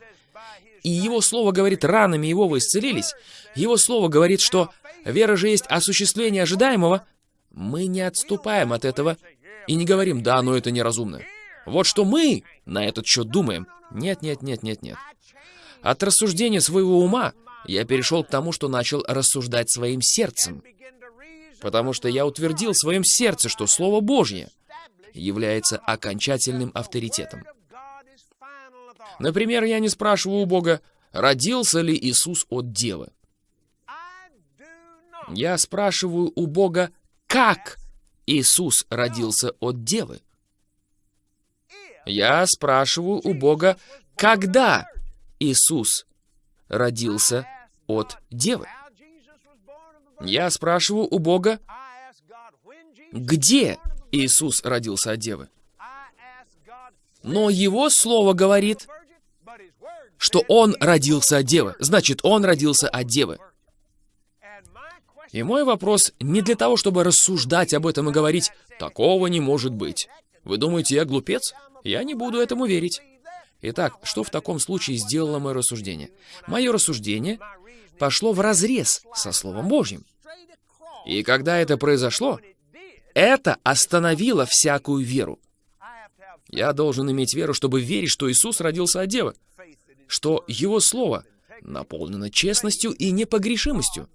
и Его Слово говорит, ранами Его вы исцелились, Его Слово говорит, что вера же есть осуществление ожидаемого, мы не отступаем от этого и не говорим, да, но это неразумно. Вот что мы на этот счет думаем. Нет, нет, нет, нет, нет. От рассуждения своего ума я перешел к тому, что начал рассуждать своим сердцем. Потому что я утвердил в своем сердце, что Слово Божье является окончательным авторитетом. Например, я не спрашиваю у Бога, родился ли Иисус от Девы. Я спрашиваю у Бога, как Иисус родился от Девы. Я спрашиваю у Бога, когда Иисус родился от Девы. Я спрашиваю у Бога, где Иисус родился от Девы. Но Его Слово говорит, что Он родился от Девы. Значит, Он родился от Девы. И мой вопрос не для того, чтобы рассуждать об этом и говорить, такого не может быть. Вы думаете, я глупец? Я не буду этому верить. Итак, что в таком случае сделало мое рассуждение? Мое рассуждение пошло в разрез со Словом Божьим. И когда это произошло, это остановило всякую веру. Я должен иметь веру, чтобы верить, что Иисус родился от Девы, что Его Слово наполнено честностью и непогрешимостью,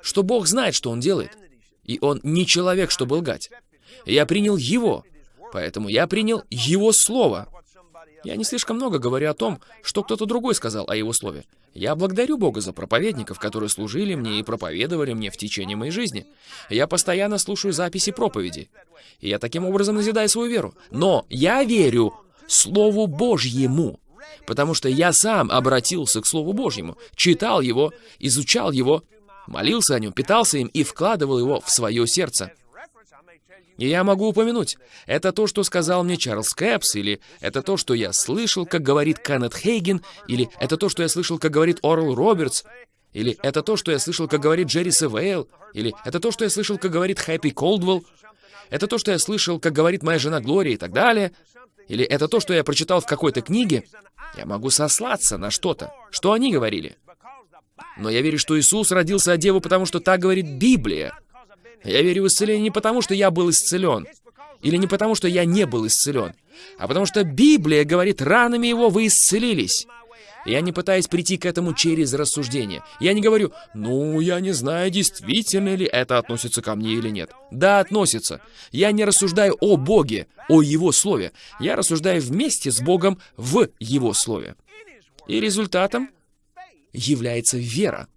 что Бог знает, что Он делает, и Он не человек, чтобы лгать. Я принял Его, поэтому я принял Его Слово. Я не слишком много говорю о том, что кто-то другой сказал о Его Слове. Я благодарю Бога за проповедников, которые служили мне и проповедовали мне в течение моей жизни. Я постоянно слушаю записи проповеди. И я таким образом назидаю свою веру. Но я верю Слову Божьему, потому что я сам обратился к Слову Божьему, читал его, изучал его, молился о нем, питался им и вкладывал его в свое сердце. И я могу упомянуть, это то, что сказал мне Чарльз Кэпс, или это то, что я слышал, как говорит Кеннет Хейген, или это то, что я слышал, как говорит Орл Робертс, или это то, что я слышал, как говорит Джерри Севейл, или это то, что я слышал, как говорит Хэппи Колдвелл, это то, что я слышал, как говорит моя жена Глория и так далее, или это то, что я прочитал в какой-то книге, я могу сослаться на что-то, что они говорили. Но я верю, что Иисус родился от Девы, потому что так говорит Библия. Я верю в исцеление не потому, что я был исцелен, или не потому, что я не был исцелен, а потому что Библия говорит, ранами его вы исцелились. Я не пытаюсь прийти к этому через рассуждение. Я не говорю, ну, я не знаю, действительно ли это относится ко мне или нет. Да, относится. Я не рассуждаю о Боге, о Его Слове. Я рассуждаю вместе с Богом в Его Слове. И результатом является вера.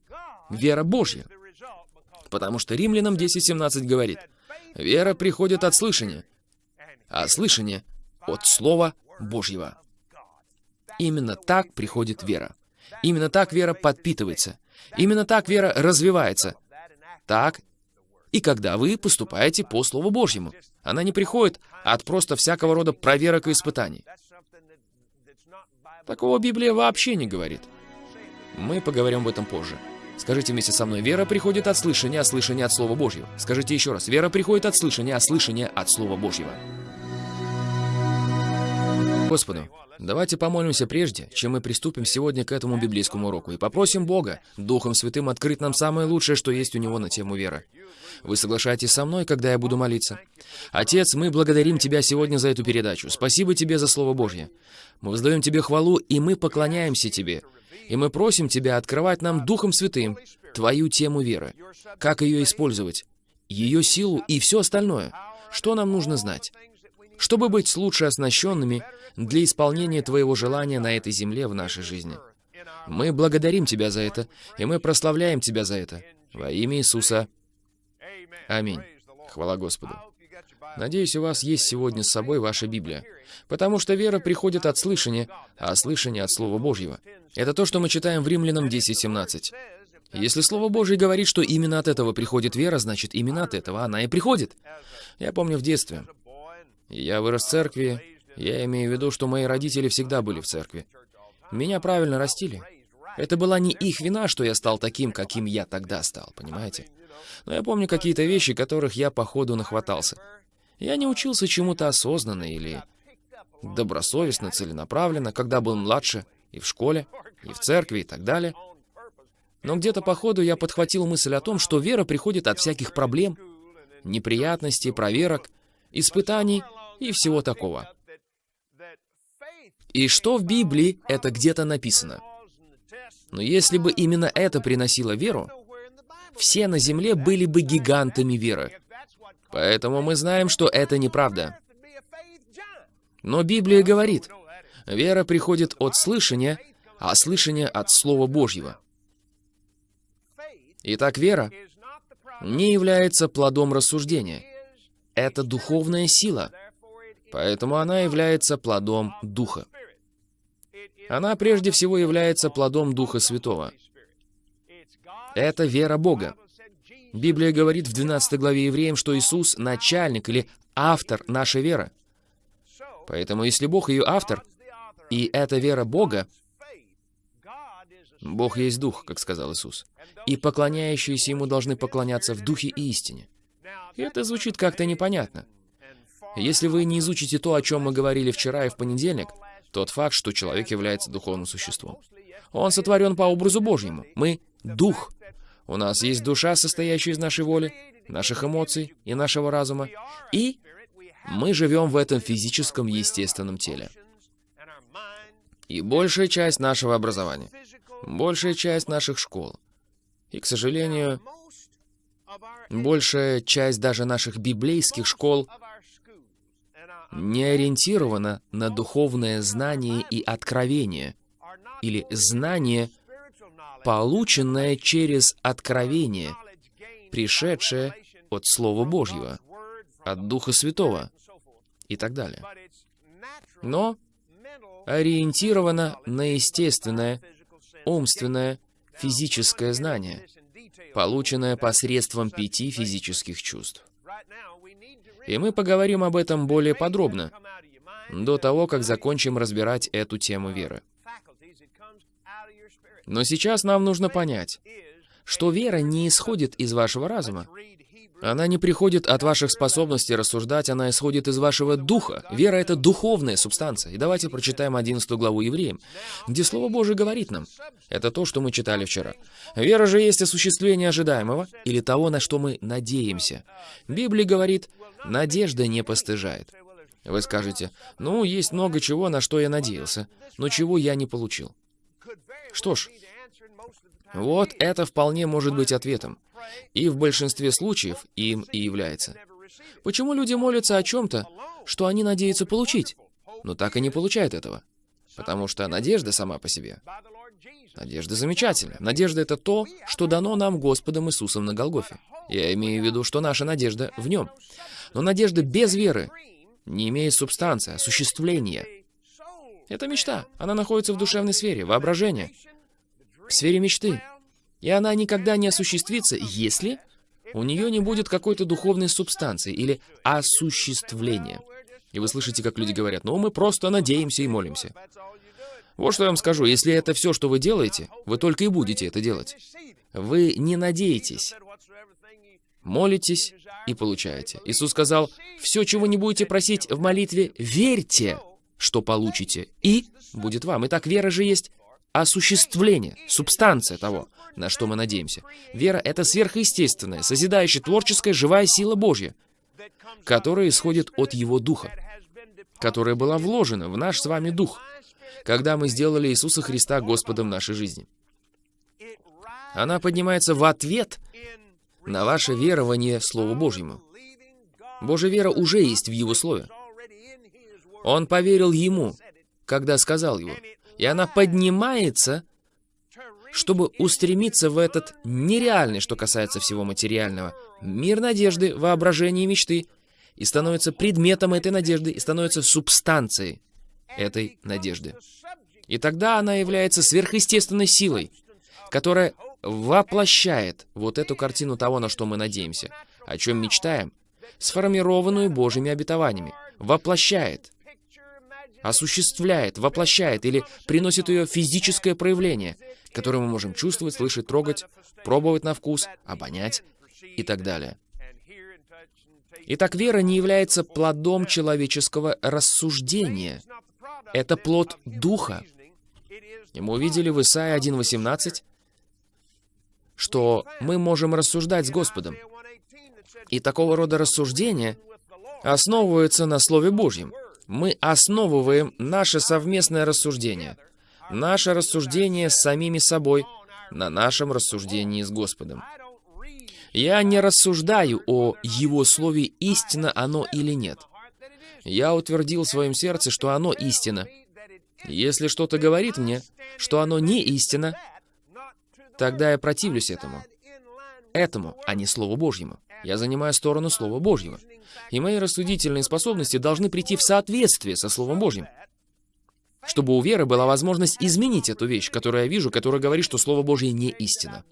Вера Божья. Потому что Римлянам 10.17 говорит, «Вера приходит от слышания, а слышание от Слова Божьего». Именно так приходит вера. Именно так вера подпитывается. Именно так вера развивается. Так и когда вы поступаете по Слову Божьему. Она не приходит от просто всякого рода проверок и испытаний. Такого Библия вообще не говорит. Мы поговорим об этом позже. Скажите вместе со мной, вера приходит от слышания, а слышание от Слова Божьего. Скажите еще раз, вера приходит от слышания, а слышание от Слова Божьего. Господу, давайте помолимся прежде, чем мы приступим сегодня к этому библейскому уроку, и попросим Бога, Духом Святым, открыть нам самое лучшее, что есть у Него на тему веры. Вы соглашаетесь со мной, когда я буду молиться? Отец, мы благодарим Тебя сегодня за эту передачу. Спасибо Тебе за Слово Божье. Мы воздаем Тебе хвалу, и мы поклоняемся Тебе. И мы просим Тебя открывать нам Духом Святым Твою тему веры. Как ее использовать? Ее силу и все остальное. Что нам нужно знать? Чтобы быть лучше оснащенными для исполнения Твоего желания на этой земле в нашей жизни. Мы благодарим Тебя за это, и мы прославляем Тебя за это. Во имя Иисуса. Аминь. Хвала Господу. Надеюсь, у вас есть сегодня с собой ваша Библия. Потому что вера приходит от слышания, а слышание от Слова Божьего. Это то, что мы читаем в Римлянам 10.17. Если Слово Божье говорит, что именно от этого приходит вера, значит, именно от этого она и приходит. Я помню в детстве. Я вырос в церкви. Я имею в виду, что мои родители всегда были в церкви. Меня правильно растили. Это была не их вина, что я стал таким, каким я тогда стал, понимаете? Но я помню какие-то вещи, которых я по ходу нахватался. Я не учился чему-то осознанно или добросовестно, целенаправленно, когда был младше, и в школе, и в церкви, и так далее. Но где-то по ходу я подхватил мысль о том, что вера приходит от всяких проблем, неприятностей, проверок, испытаний и всего такого. И что в Библии, это где-то написано. Но если бы именно это приносило веру, все на земле были бы гигантами веры. Поэтому мы знаем, что это неправда. Но Библия говорит, вера приходит от слышания, а слышание от Слова Божьего. Итак, вера не является плодом рассуждения. Это духовная сила, поэтому она является плодом Духа. Она прежде всего является плодом Духа Святого. Это вера Бога. Библия говорит в 12 главе Евреям, что Иисус — начальник или автор нашей веры. Поэтому если Бог ее автор, и это вера Бога, Бог есть Дух, как сказал Иисус, и поклоняющиеся Ему должны поклоняться в Духе и истине. И это звучит как-то непонятно. Если вы не изучите то, о чем мы говорили вчера и в понедельник, тот факт, что человек является духовным существом. Он сотворен по образу Божьему. Мы — дух. У нас есть душа, состоящая из нашей воли, наших эмоций и нашего разума. И мы живем в этом физическом естественном теле. И большая часть нашего образования, большая часть наших школ, и, к сожалению, большая часть даже наших библейских школ не ориентирована на духовное знание и откровение, или знание, полученное через откровение, пришедшее от Слова Божьего, от Духа Святого и так далее. Но ориентировано на естественное, умственное, физическое знание, полученное посредством пяти физических чувств. И мы поговорим об этом более подробно, до того, как закончим разбирать эту тему веры. Но сейчас нам нужно понять, что вера не исходит из вашего разума. Она не приходит от ваших способностей рассуждать, она исходит из вашего духа. Вера — это духовная субстанция. И давайте прочитаем 11 главу Евреям, где Слово Божие говорит нам. Это то, что мы читали вчера. Вера же есть осуществление ожидаемого, или того, на что мы надеемся. Библия говорит, надежда не постыжает. Вы скажете, ну, есть много чего, на что я надеялся, но чего я не получил. Что ж, вот это вполне может быть ответом. И в большинстве случаев им и является. Почему люди молятся о чем-то, что они надеются получить, но так и не получают этого? Потому что надежда сама по себе. Надежда замечательна. Надежда — это то, что дано нам Господом Иисусом на Голгофе. Я имею в виду, что наша надежда в Нем. Но надежда без веры не имеет субстанции, осуществления. Это мечта. Она находится в душевной сфере, воображение, в сфере мечты. И она никогда не осуществится, если у нее не будет какой-то духовной субстанции или осуществления. И вы слышите, как люди говорят, ну, мы просто надеемся и молимся. Вот что я вам скажу, если это все, что вы делаете, вы только и будете это делать. Вы не надеетесь, молитесь и получаете. Иисус сказал, все, чего не будете просить в молитве, верьте, что получите, и будет вам. Итак, вера же есть осуществление, субстанция того, на что мы надеемся. Вера — это сверхъестественная, созидающая, творческая, живая сила Божья, которая исходит от Его Духа, которая была вложена в наш с вами Дух, когда мы сделали Иисуса Христа Господом нашей жизни. Она поднимается в ответ на ваше верование Слову Божьему. Божья вера уже есть в Его Слове. Он поверил Ему, когда сказал Его и она поднимается, чтобы устремиться в этот нереальный, что касается всего материального, мир надежды, воображения и мечты, и становится предметом этой надежды, и становится субстанцией этой надежды. И тогда она является сверхъестественной силой, которая воплощает вот эту картину того, на что мы надеемся, о чем мечтаем, сформированную Божьими обетованиями, воплощает осуществляет, воплощает или приносит ее физическое проявление, которое мы можем чувствовать, слышать, трогать, пробовать на вкус, обонять и так далее. Итак, вера не является плодом человеческого рассуждения. Это плод Духа. И мы увидели в Исаии 1.18, что мы можем рассуждать с Господом. И такого рода рассуждения основываются на Слове Божьем. Мы основываем наше совместное рассуждение, наше рассуждение с самими собой на нашем рассуждении с Господом. Я не рассуждаю о Его Слове, истинно оно или нет. Я утвердил в своем сердце, что оно истина. Если что-то говорит мне, что оно не истина, тогда я противлюсь этому. Этому, а не Слову Божьему. Я занимаю сторону Слова Божьего. И мои рассудительные способности должны прийти в соответствие со Словом Божьим. Чтобы у веры была возможность изменить эту вещь, которую я вижу, которая говорит, что Слово Божье не истина.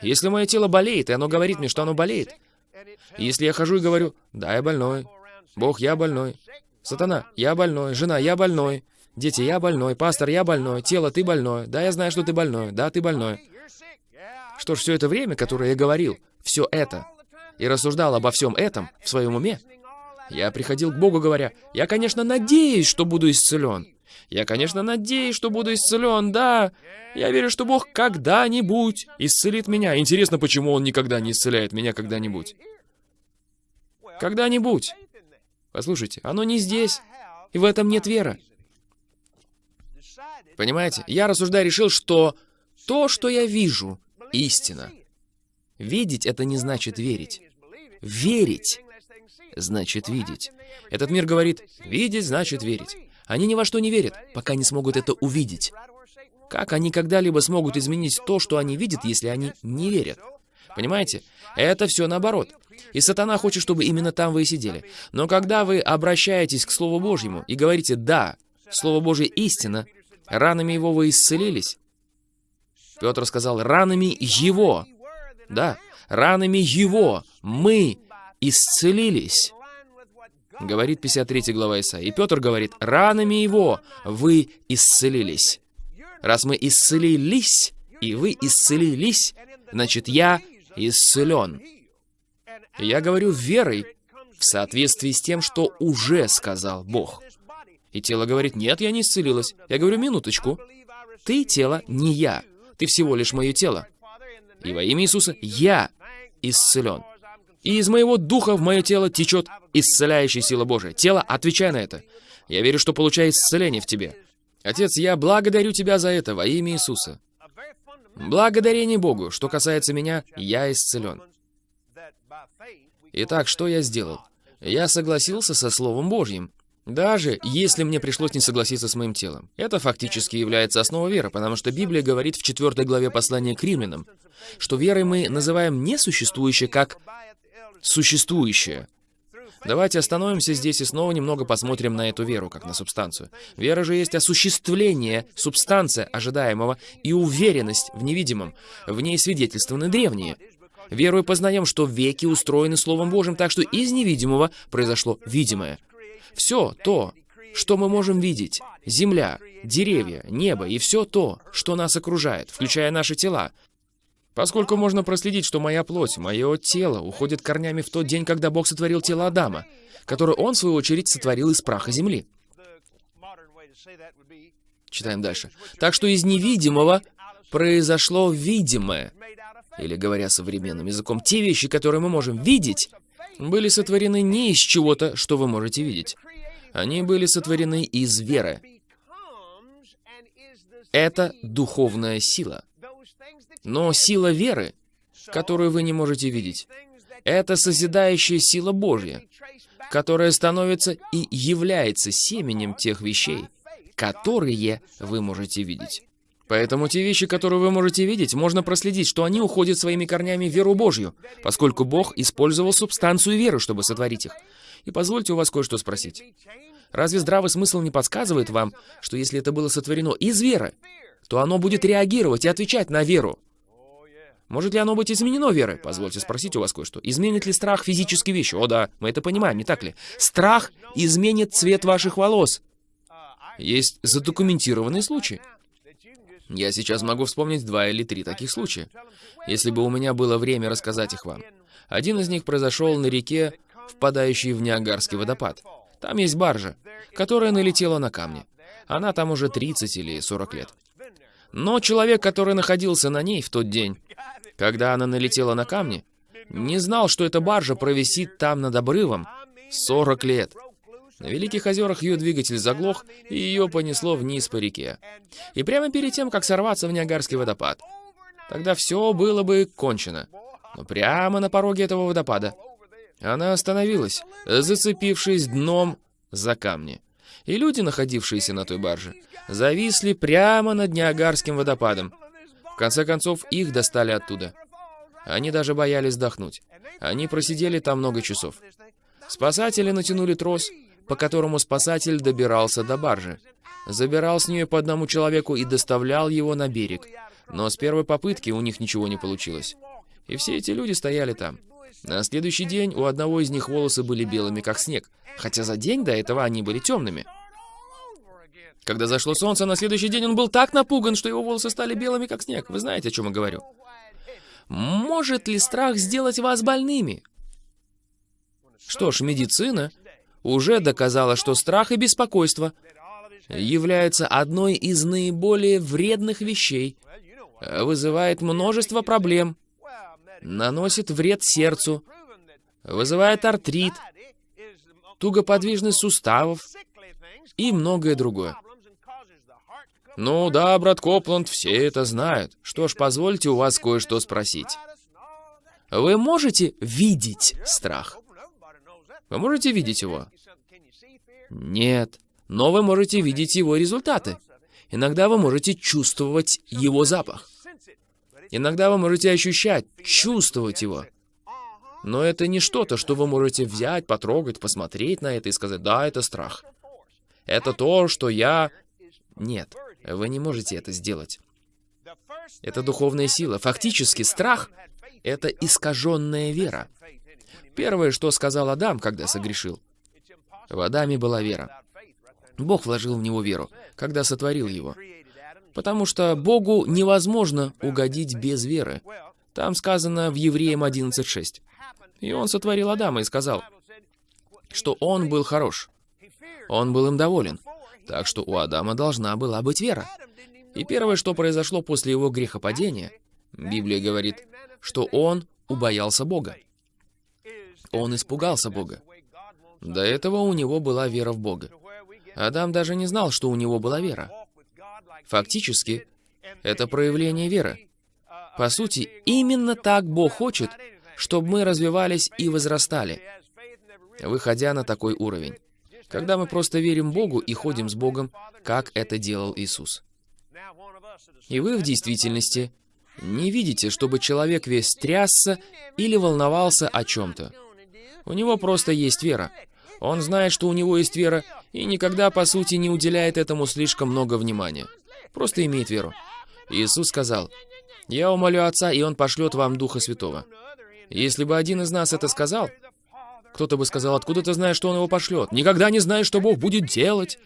Если мое тело болеет, и оно говорит мне, что оно болеет, если я хожу и говорю, да, я больной, Бог, я больной, Сатана, я больной, жена, я больной, дети, я больной, пастор, я больной, тело, ты больной, да, я знаю, что ты больной, да, ты больной. Что ж, все это время, которое я говорил, все это, и рассуждал обо всем этом в своем уме, я приходил к Богу, говоря, я, конечно, надеюсь, что буду исцелен. Я, конечно, надеюсь, что буду исцелен, да. Я верю, что Бог когда-нибудь исцелит меня. Интересно, почему Он никогда не исцеляет меня когда-нибудь? Когда-нибудь. Послушайте, оно не здесь, и в этом нет веры. Понимаете? Я рассуждая решил, что то, что я вижу, истина. Видеть — это не значит верить. Верить значит видеть. Этот мир говорит, видеть значит верить. Они ни во что не верят, пока не смогут это увидеть. Как они когда-либо смогут изменить то, что они видят, если они не верят? Понимаете? Это все наоборот. И сатана хочет, чтобы именно там вы и сидели. Но когда вы обращаетесь к Слову Божьему и говорите «да», Слово Божье истина, ранами его вы исцелились. Петр сказал «ранами его». Да, ранами его мы исцелились. Говорит 53 глава Исаии. И Петр говорит, ранами его вы исцелились. Раз мы исцелились, и вы исцелились, значит, я исцелен. Я говорю верой в соответствии с тем, что уже сказал Бог. И тело говорит, нет, я не исцелилась. Я говорю, минуточку. Ты тело, не я. Ты всего лишь мое тело. И во имя Иисуса я исцелен. И из моего духа в мое тело течет исцеляющая сила Божия. Тело, отвечай на это. Я верю, что получаю исцеление в тебе. Отец, я благодарю тебя за это во имя Иисуса. Благодарение Богу. Что касается меня, я исцелен. Итак, что я сделал? Я согласился со Словом Божьим, даже если мне пришлось не согласиться с моим телом. Это фактически является основой веры, потому что Библия говорит в 4 главе послания к римлянам, что верой мы называем несуществующее как существующее. Давайте остановимся здесь и снова немного посмотрим на эту веру, как на субстанцию. Вера же есть осуществление, субстанция ожидаемого и уверенность в невидимом. В ней свидетельствованы древние. Верою познаем, что веки устроены Словом Божьим, так что из невидимого произошло видимое. Все то, что мы можем видеть, земля, деревья, небо и все то, что нас окружает, включая наши тела, Поскольку можно проследить, что моя плоть, мое тело уходит корнями в тот день, когда Бог сотворил тело Адама, которое Он, в свою очередь, сотворил из праха земли. Читаем дальше. Так что из невидимого произошло видимое. Или, говоря современным языком, те вещи, которые мы можем видеть, были сотворены не из чего-то, что вы можете видеть. Они были сотворены из веры. Это духовная сила. Но сила веры, которую вы не можете видеть, это созидающая сила Божья, которая становится и является семенем тех вещей, которые вы можете видеть. Поэтому те вещи, которые вы можете видеть, можно проследить, что они уходят своими корнями в веру Божью, поскольку Бог использовал субстанцию веры, чтобы сотворить их. И позвольте у вас кое-что спросить. Разве здравый смысл не подсказывает вам, что если это было сотворено из веры, то оно будет реагировать и отвечать на веру? Может ли оно быть изменено верой? Позвольте спросить у вас кое-что. Изменит ли страх физические вещи? О да, мы это понимаем, не так ли? Страх изменит цвет ваших волос. Есть задокументированные случаи. Я сейчас могу вспомнить два или три таких случая, если бы у меня было время рассказать их вам. Один из них произошел на реке впадающий в Ниагарский водопад. Там есть баржа, которая налетела на камни. Она там уже 30 или 40 лет. Но человек, который находился на ней в тот день, когда она налетела на камни, не знал, что эта баржа провисит там над обрывом 40 лет. На Великих озерах ее двигатель заглох, и ее понесло вниз по реке. И прямо перед тем, как сорваться в Ниагарский водопад. Тогда все было бы кончено. Но прямо на пороге этого водопада она остановилась, зацепившись дном за камни. И люди, находившиеся на той барже, зависли прямо над Ниагарским водопадом. В конце концов, их достали оттуда. Они даже боялись вдохнуть. Они просидели там много часов. Спасатели натянули трос, по которому спасатель добирался до баржи. Забирал с нее по одному человеку и доставлял его на берег. Но с первой попытки у них ничего не получилось. И все эти люди стояли там. На следующий день у одного из них волосы были белыми, как снег, хотя за день до этого они были темными. Когда зашло солнце, на следующий день он был так напуган, что его волосы стали белыми, как снег. Вы знаете, о чем я говорю. Может ли страх сделать вас больными? Что ж, медицина уже доказала, что страх и беспокойство являются одной из наиболее вредных вещей, вызывает множество проблем, наносит вред сердцу, вызывает артрит, тугоподвижность суставов и многое другое. Ну да, брат Копланд, все это знают. Что ж, позвольте у вас кое-что спросить. Вы можете видеть страх? Вы можете видеть его? Нет. Но вы можете видеть его результаты. Иногда вы можете чувствовать его запах. Иногда вы можете ощущать, чувствовать его. Но это не что-то, что вы можете взять, потрогать, посмотреть на это и сказать, да, это страх. Это то, что я... Нет, вы не можете это сделать. Это духовная сила. Фактически страх — это искаженная вера. Первое, что сказал Адам, когда согрешил. В Адаме была вера. Бог вложил в него веру, когда сотворил его. Потому что Богу невозможно угодить без веры. Там сказано в Евреям 11.6. И он сотворил Адама и сказал, что он был хорош. Он был им доволен. Так что у Адама должна была быть вера. И первое, что произошло после его грехопадения, Библия говорит, что он убоялся Бога. Он испугался Бога. До этого у него была вера в Бога. Адам даже не знал, что у него была вера. Фактически, это проявление веры. По сути, именно так Бог хочет, чтобы мы развивались и возрастали, выходя на такой уровень. Когда мы просто верим Богу и ходим с Богом, как это делал Иисус. И вы в действительности не видите, чтобы человек весь трясся или волновался о чем-то. У него просто есть вера. Он знает, что у него есть вера, и никогда, по сути, не уделяет этому слишком много внимания. Просто имеет веру. Иисус сказал, «Я умолю Отца, и Он пошлет вам Духа Святого». Если бы один из нас это сказал, кто-то бы сказал, откуда ты знаешь, что он его пошлет? Никогда не знаешь, что Бог будет делать.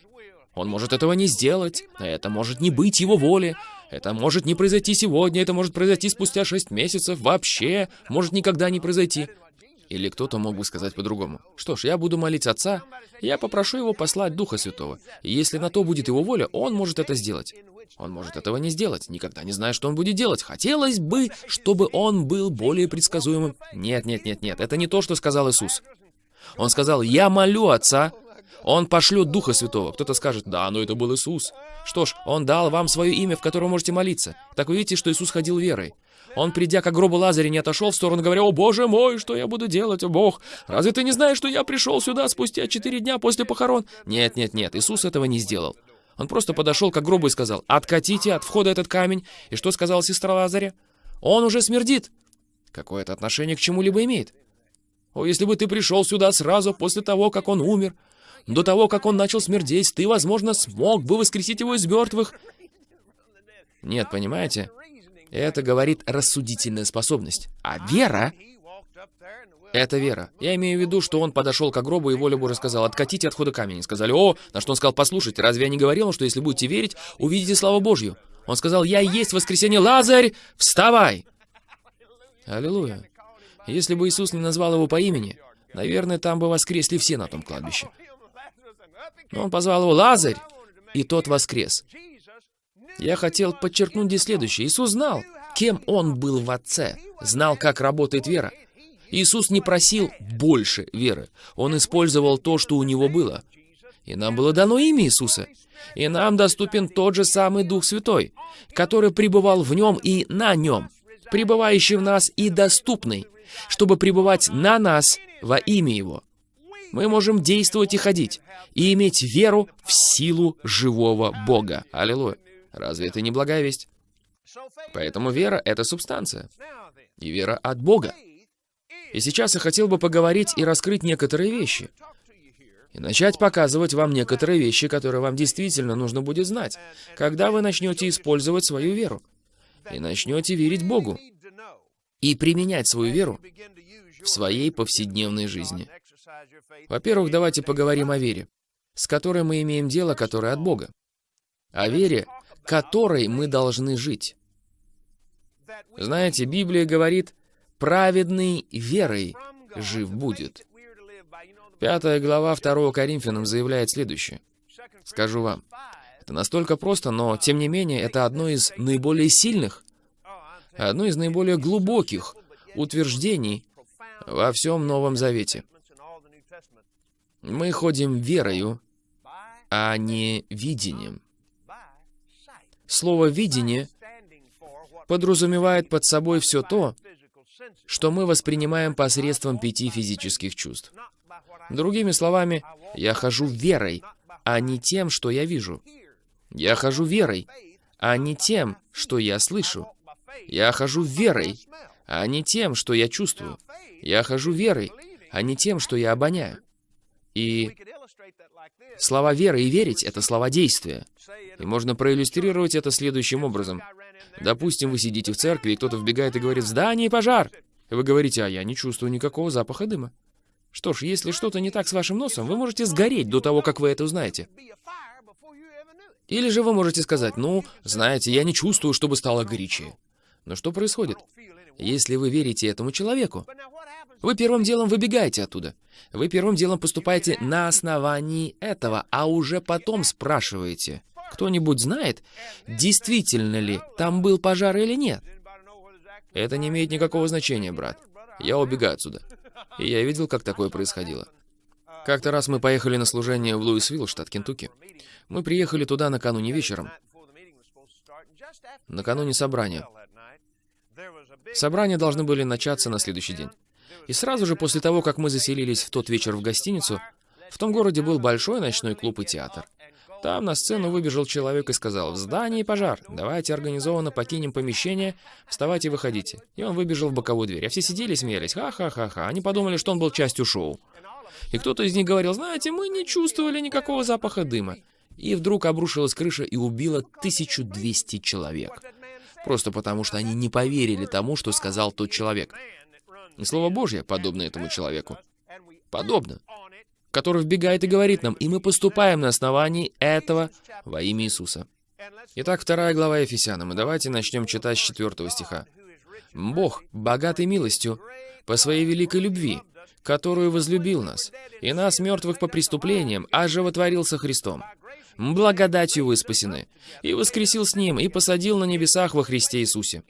Он может этого не сделать. Это может не быть его воли. Это может не произойти сегодня. Это может произойти спустя шесть месяцев. Вообще может никогда не произойти. Или кто-то мог бы сказать по-другому. Что ж, я буду молить Отца, я попрошу Его послать Духа Святого. И если на то будет Его воля, Он может это сделать. Он может этого не сделать, никогда не знает, что он будет делать. Хотелось бы, чтобы он был более предсказуемым. Нет, нет, нет, нет, это не то, что сказал Иисус. Он сказал, я молю Отца, Он пошлет Духа Святого. Кто-то скажет, да, но это был Иисус. Что ж, Он дал вам свое имя, в котором можете молиться. Так вы видите, что Иисус ходил верой. Он, придя к гробу Лазаря, не отошел в сторону, говоря, «О, Боже мой, что я буду делать, о Бог? Разве ты не знаешь, что я пришел сюда спустя четыре дня после похорон?» Нет, нет, нет, Иисус этого не сделал. Он просто подошел к гробу и сказал, «Откатите от входа этот камень». И что сказала сестра Лазаря? «Он уже смердит». Какое это отношение к чему-либо имеет? О, если бы ты пришел сюда сразу после того, как он умер, до того, как он начал смердеть, ты, возможно, смог бы воскресить его из мертвых. Нет, понимаете? Это говорит рассудительная способность. А вера — это вера. Я имею в виду, что он подошел к гробу, и воля Божия сказал, откатите отхода камень. И сказали, о, на что он сказал, послушайте, разве я не говорил, что если будете верить, увидите славу Божью? Он сказал, я есть воскресенье, Лазарь, вставай! Аллилуйя. Если бы Иисус не назвал его по имени, Наверное, там бы воскресли все на том кладбище. Но он позвал его «Лазарь!» И тот воскрес. Я хотел подчеркнуть здесь следующее. Иисус знал, кем Он был в Отце, знал, как работает вера. Иисус не просил больше веры. Он использовал то, что у Него было. И нам было дано имя Иисуса. И нам доступен тот же самый Дух Святой, который пребывал в Нем и на Нем, пребывающий в нас и доступный, чтобы пребывать на нас во имя Его. Мы можем действовать и ходить, и иметь веру в силу живого Бога. Аллилуйя. Разве это не благая весть? Поэтому вера — это субстанция. И вера от Бога. И сейчас я хотел бы поговорить и раскрыть некоторые вещи. И начать показывать вам некоторые вещи, которые вам действительно нужно будет знать, когда вы начнете использовать свою веру. И начнете верить Богу. И применять свою веру в своей повседневной жизни. Во-первых, давайте поговорим о вере, с которой мы имеем дело, которая от Бога. О вере, которой мы должны жить. Знаете, Библия говорит, праведный верой жив будет. Пятая глава 2 Коринфянам заявляет следующее. Скажу вам, это настолько просто, но, тем не менее, это одно из наиболее сильных, одно из наиболее глубоких утверждений во всем Новом Завете. Мы ходим верою, а не видением. Слово «видение» подразумевает под собой все то, что мы воспринимаем посредством пяти физических чувств. Другими словами, я хожу верой, а не тем, что я вижу. Я хожу верой, а не тем, что я слышу. Я хожу верой, а не тем, что я чувствую. Я хожу верой, а не тем, что я обоняю. И слова веры и верить — это слова действия. И можно проиллюстрировать это следующим образом. Допустим, вы сидите в церкви, и кто-то вбегает и говорит «В здании пожар!» Вы говорите «А я не чувствую никакого запаха дыма». Что ж, если что-то не так с вашим носом, вы можете сгореть до того, как вы это узнаете. Или же вы можете сказать «Ну, знаете, я не чувствую, чтобы стало горячее». Но что происходит? Если вы верите этому человеку, вы первым делом выбегаете оттуда. Вы первым делом поступаете на основании этого, а уже потом спрашиваете, кто-нибудь знает, действительно ли там был пожар или нет? Это не имеет никакого значения, брат. Я убегаю отсюда. И я видел, как такое происходило. Как-то раз мы поехали на служение в Луисвилл, штат Кентукки. Мы приехали туда накануне вечером. Накануне собрания. Собрания должны были начаться на следующий день. И сразу же после того, как мы заселились в тот вечер в гостиницу, в том городе был большой ночной клуб и театр. Там на сцену выбежал человек и сказал, «В здании пожар, давайте организованно покинем помещение, вставайте и выходите». И он выбежал в боковую дверь. А все сидели и смеялись, ха-ха-ха-ха. Они подумали, что он был частью шоу. И кто-то из них говорил, знаете, мы не чувствовали никакого запаха дыма. И вдруг обрушилась крыша и убила 1200 человек. Просто потому, что они не поверили тому, что сказал тот человек. И Слово Божье подобно этому человеку. Подобно который вбегает и говорит нам, и мы поступаем на основании этого во имя Иисуса. Итак, вторая глава Ефесянам, и давайте начнем читать с четвертого стиха. «Бог, богатый милостью, по своей великой любви, которую возлюбил нас, и нас, мертвых по преступлениям, оживотворился Христом. Благодатью вы спасены, и воскресил с Ним, и посадил на небесах во Христе Иисусе».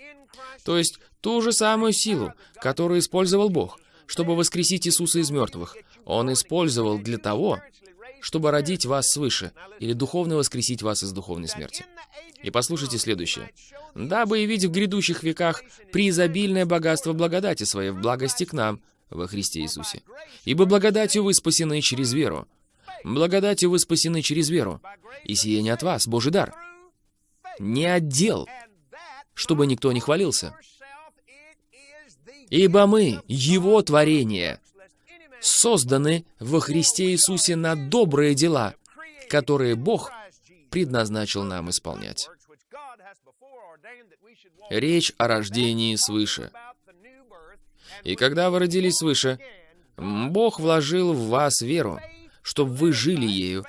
То есть ту же самую силу, которую использовал Бог, чтобы воскресить Иисуса из мертвых, он использовал для того, чтобы родить вас свыше, или духовно воскресить вас из духовной смерти. И послушайте следующее. «Дабы явить в грядущих веках преизобильное богатство благодати своей в благости к нам во Христе Иисусе. Ибо благодатью вы спасены через веру. Благодатью вы спасены через веру. И сие не от вас, Божий дар. Не отдел, чтобы никто не хвалился. Ибо мы, Его творение, созданы во Христе Иисусе на добрые дела, которые Бог предназначил нам исполнять. Речь о рождении свыше. И когда вы родились свыше, Бог вложил в вас веру, чтобы вы жили ею.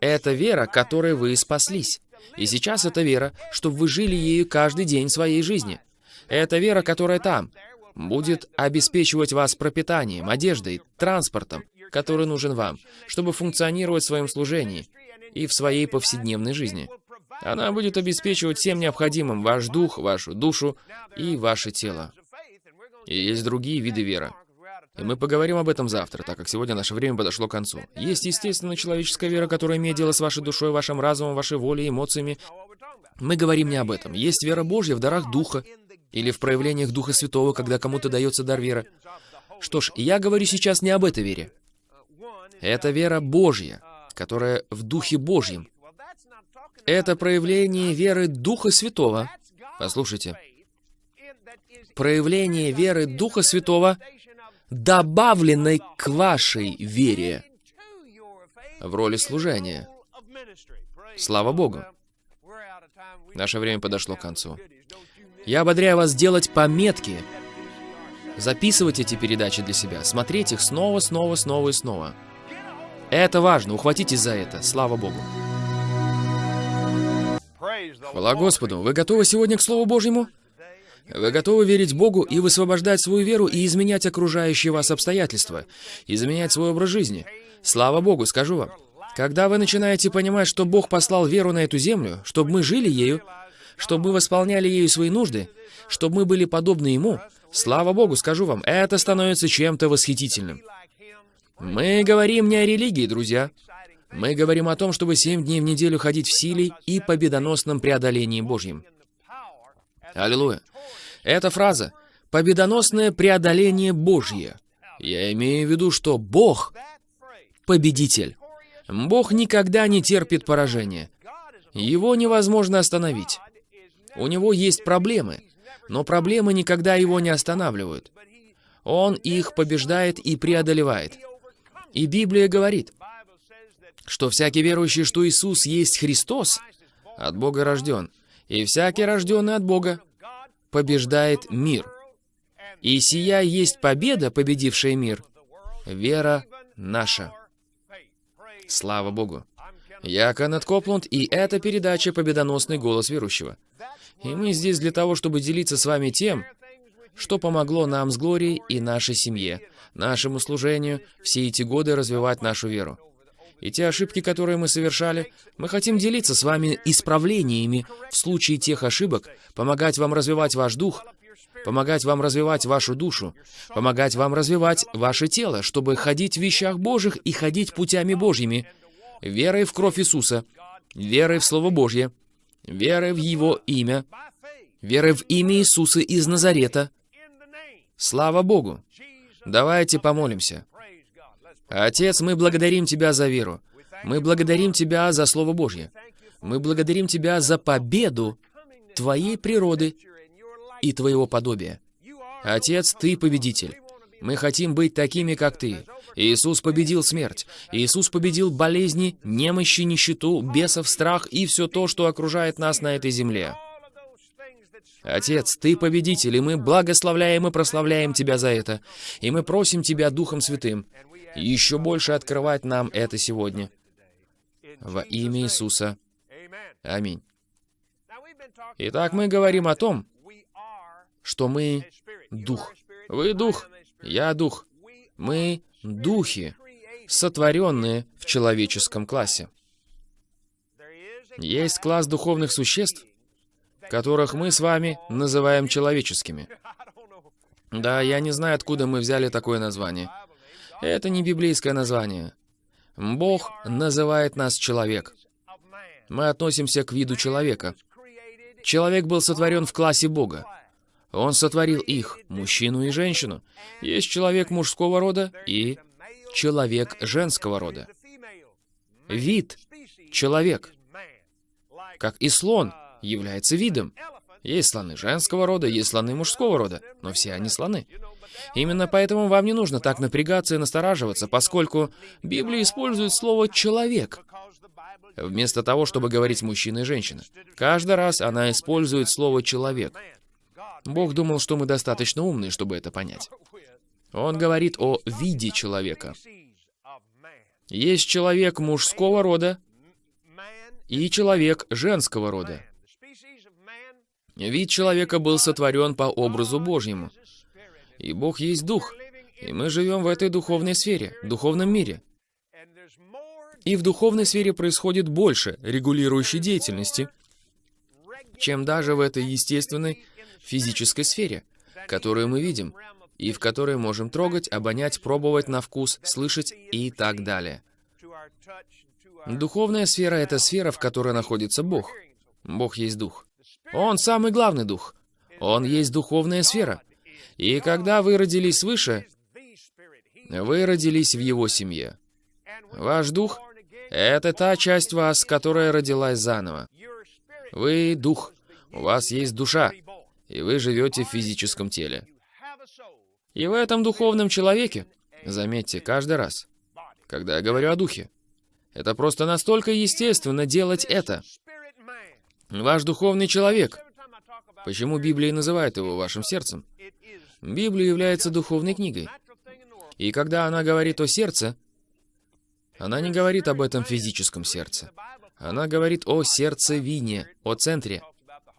Это вера, которой вы спаслись. И сейчас это вера, чтобы вы жили ею каждый день своей жизни. Это вера, которая там, будет обеспечивать вас пропитанием, одеждой, транспортом, который нужен вам, чтобы функционировать в своем служении и в своей повседневной жизни. Она будет обеспечивать всем необходимым ваш дух, вашу душу и ваше тело. И есть другие виды веры. И мы поговорим об этом завтра, так как сегодня наше время подошло к концу. Есть, естественно, человеческая вера, которая имеет дело с вашей душой, вашим разумом, вашей волей, эмоциями. Мы говорим не об этом. Есть вера Божья в дарах Духа или в проявлениях Духа Святого, когда кому-то дается дар веры. Что ж, я говорю сейчас не об этой вере. Это вера Божья, которая в Духе Божьем. Это проявление веры Духа Святого. Послушайте. Проявление веры Духа Святого, добавленной к вашей вере в роли служения. Слава Богу. Наше время подошло к концу. Я ободряю вас делать пометки, записывать эти передачи для себя, смотреть их снова, снова, снова и снова. Это важно, ухватитесь за это, слава Богу. Хвала Господу, вы готовы сегодня к Слову Божьему? Вы готовы верить Богу и высвобождать свою веру и изменять окружающие вас обстоятельства, изменять свой образ жизни? Слава Богу, скажу вам. Когда вы начинаете понимать, что Бог послал веру на эту землю, чтобы мы жили ею, чтобы мы восполняли ею свои нужды, чтобы мы были подобны Ему, слава Богу, скажу вам, это становится чем-то восхитительным. Мы говорим не о религии, друзья. Мы говорим о том, чтобы семь дней в неделю ходить в силе и победоносном преодолении Божьем. Аллилуйя. Эта фраза «победоносное преодоление Божье». Я имею в виду, что Бог — победитель. Бог никогда не терпит поражения. Его невозможно остановить. У него есть проблемы, но проблемы никогда его не останавливают. Он их побеждает и преодолевает. И Библия говорит, что всякий верующий, что Иисус есть Христос, от Бога рожден, и всякий рожденный от Бога побеждает мир. И сия есть победа, победившая мир, вера наша. Слава Богу. Я Кеннет Копланд, и это передача «Победоносный голос верующего». И мы здесь для того, чтобы делиться с вами тем, что помогло нам с Глорией и нашей семье, нашему служению, все эти годы развивать нашу веру. И те ошибки, которые мы совершали, мы хотим делиться с вами исправлениями в случае тех ошибок, помогать вам развивать ваш дух, помогать вам развивать вашу душу, помогать вам развивать ваше тело, чтобы ходить в вещах Божьих и ходить путями Божьими, верой в кровь Иисуса, верой в Слово Божье, верой в Его имя, верой в имя Иисуса из Назарета. Слава Богу! Давайте помолимся. Отец, мы благодарим Тебя за веру. Мы благодарим Тебя за Слово Божье. Мы благодарим Тебя за победу Твоей природы и Твоего подобия. Отец, Ты победитель. Мы хотим быть такими, как Ты. Иисус победил смерть. Иисус победил болезни, немощи, нищету, бесов, страх и все то, что окружает нас на этой земле. Отец, Ты победитель, и мы благословляем и прославляем Тебя за это. И мы просим Тебя Духом Святым еще больше открывать нам это сегодня. Во имя Иисуса. Аминь. Итак, мы говорим о том, что мы Дух. Вы Дух, я Дух. Мы Духи, сотворенные в человеческом классе. Есть класс духовных существ, которых мы с вами называем человеческими. Да, я не знаю, откуда мы взяли такое название. Это не библейское название. Бог называет нас человек. Мы относимся к виду человека. Человек был сотворен в классе Бога. Он сотворил их, мужчину и женщину. Есть человек мужского рода и человек женского рода. Вид — человек. Как и слон является видом. Есть слоны женского рода, есть слоны мужского рода, но все они слоны. Именно поэтому вам не нужно так напрягаться и настораживаться, поскольку Библия использует слово «человек», вместо того, чтобы говорить «мужчина» и «женщина». Каждый раз она использует слово «человек». Бог думал, что мы достаточно умные, чтобы это понять. Он говорит о виде человека. Есть человек мужского рода и человек женского рода. Вид человека был сотворен по образу Божьему. И Бог есть Дух. И мы живем в этой духовной сфере, духовном мире. И в духовной сфере происходит больше регулирующей деятельности, чем даже в этой естественной физической сфере, которую мы видим, и в которой можем трогать, обонять, пробовать на вкус, слышать и так далее. Духовная сфера — это сфера, в которой находится Бог. Бог есть Дух. Он самый главный Дух. Он есть духовная сфера. И когда вы родились свыше, вы родились в Его семье. Ваш Дух — это та часть вас, которая родилась заново. Вы — Дух. У вас есть душа, и вы живете в физическом теле. И в этом духовном человеке, заметьте, каждый раз, когда я говорю о духе, это просто настолько естественно делать это. Ваш духовный человек. Почему Библия называет его вашим сердцем? Библия является духовной книгой. И когда она говорит о сердце, она не говорит об этом физическом сердце. Она говорит о сердцевине, о центре,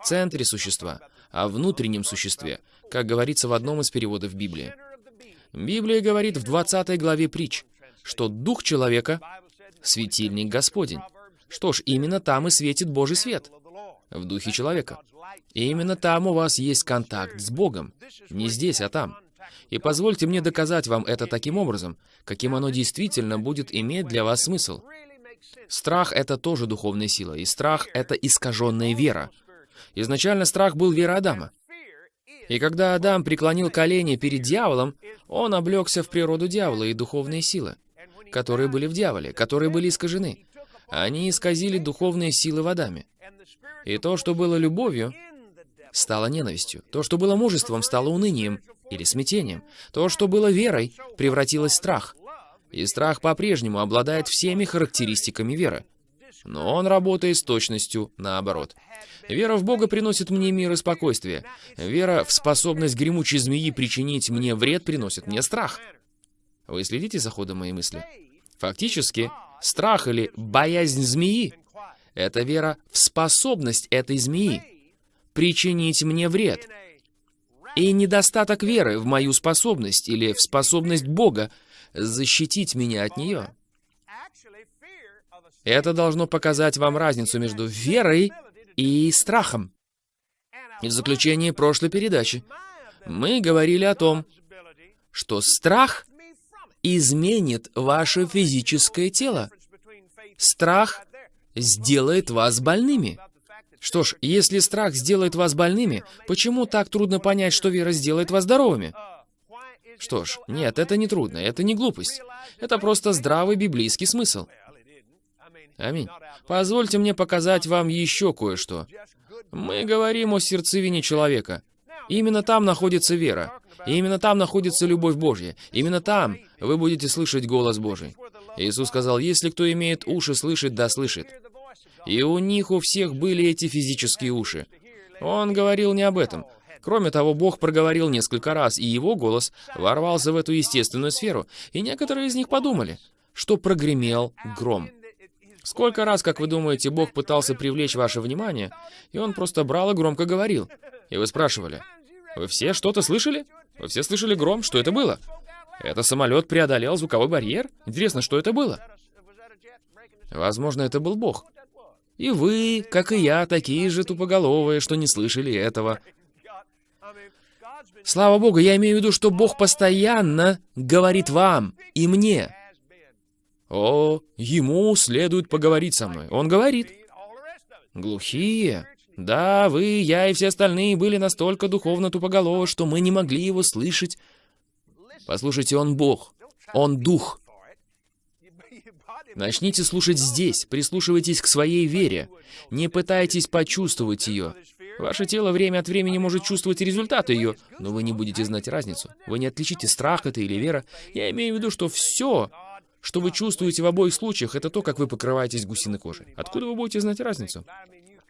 центре существа, о внутреннем существе, как говорится в одном из переводов Библии. Библия говорит в 20 главе притч, что дух человека — светильник Господень. Что ж, именно там и светит Божий свет, в духе человека. И именно там у вас есть контакт с Богом. Не здесь, а там. И позвольте мне доказать вам это таким образом, каким оно действительно будет иметь для вас смысл. Страх — это тоже духовная сила, и страх — это искаженная вера. Изначально страх был вера Адама. И когда Адам преклонил колени перед дьяволом, он облегся в природу дьявола и духовные силы, которые были в дьяволе, которые были искажены. Они исказили духовные силы в Адаме. И то, что было любовью, стало ненавистью. То, что было мужеством, стало унынием или смятением. То, что было верой, превратилось в страх. И страх по-прежнему обладает всеми характеристиками веры. Но он работает с точностью наоборот. Вера в Бога приносит мне мир и спокойствие. Вера в способность гремучей змеи причинить мне вред приносит мне страх. Вы следите за ходом моей мысли? Фактически, страх или боязнь змеи — это вера в способность этой змеи причинить мне вред. И недостаток веры в мою способность или в способность Бога защитить меня от нее. Это должно показать вам разницу между верой и страхом. И в заключение прошлой передачи мы говорили о том, что страх изменит ваше физическое тело. Страх сделает вас больными. Что ж, если страх сделает вас больными, почему так трудно понять, что вера сделает вас здоровыми? Что ж, нет, это не трудно, это не глупость. Это просто здравый библейский смысл. Аминь. Позвольте мне показать вам еще кое-что. Мы говорим о сердцевине человека. Именно там находится вера. И именно там находится любовь Божья. Именно там вы будете слышать голос Божий. Иисус сказал, если кто имеет уши слышать, да слышит. И у них у всех были эти физические уши. Он говорил не об этом. Кроме того, Бог проговорил несколько раз, и его голос ворвался в эту естественную сферу, и некоторые из них подумали, что прогремел гром. Сколько раз, как вы думаете, Бог пытался привлечь ваше внимание, и Он просто брал и громко говорил. И вы спрашивали, вы все что-то слышали? Вы все слышали гром? Что это было? Это самолет преодолел звуковой барьер? Интересно, что это было? Возможно, это был Бог. И вы, как и я, такие же тупоголовые, что не слышали этого. Слава Богу, я имею в виду, что Бог постоянно говорит вам и мне. О, ему следует поговорить со мной. Он говорит. Глухие. Да, вы, я и все остальные были настолько духовно тупоголовы, что мы не могли его слышать. Послушайте, он Бог. Он Дух. Начните слушать здесь, прислушивайтесь к своей вере. Не пытайтесь почувствовать ее. Ваше тело время от времени может чувствовать результаты ее, но вы не будете знать разницу. Вы не отличите, страх это или вера. Я имею в виду, что все, что вы чувствуете в обоих случаях, это то, как вы покрываетесь гусиной кожей. Откуда вы будете знать разницу?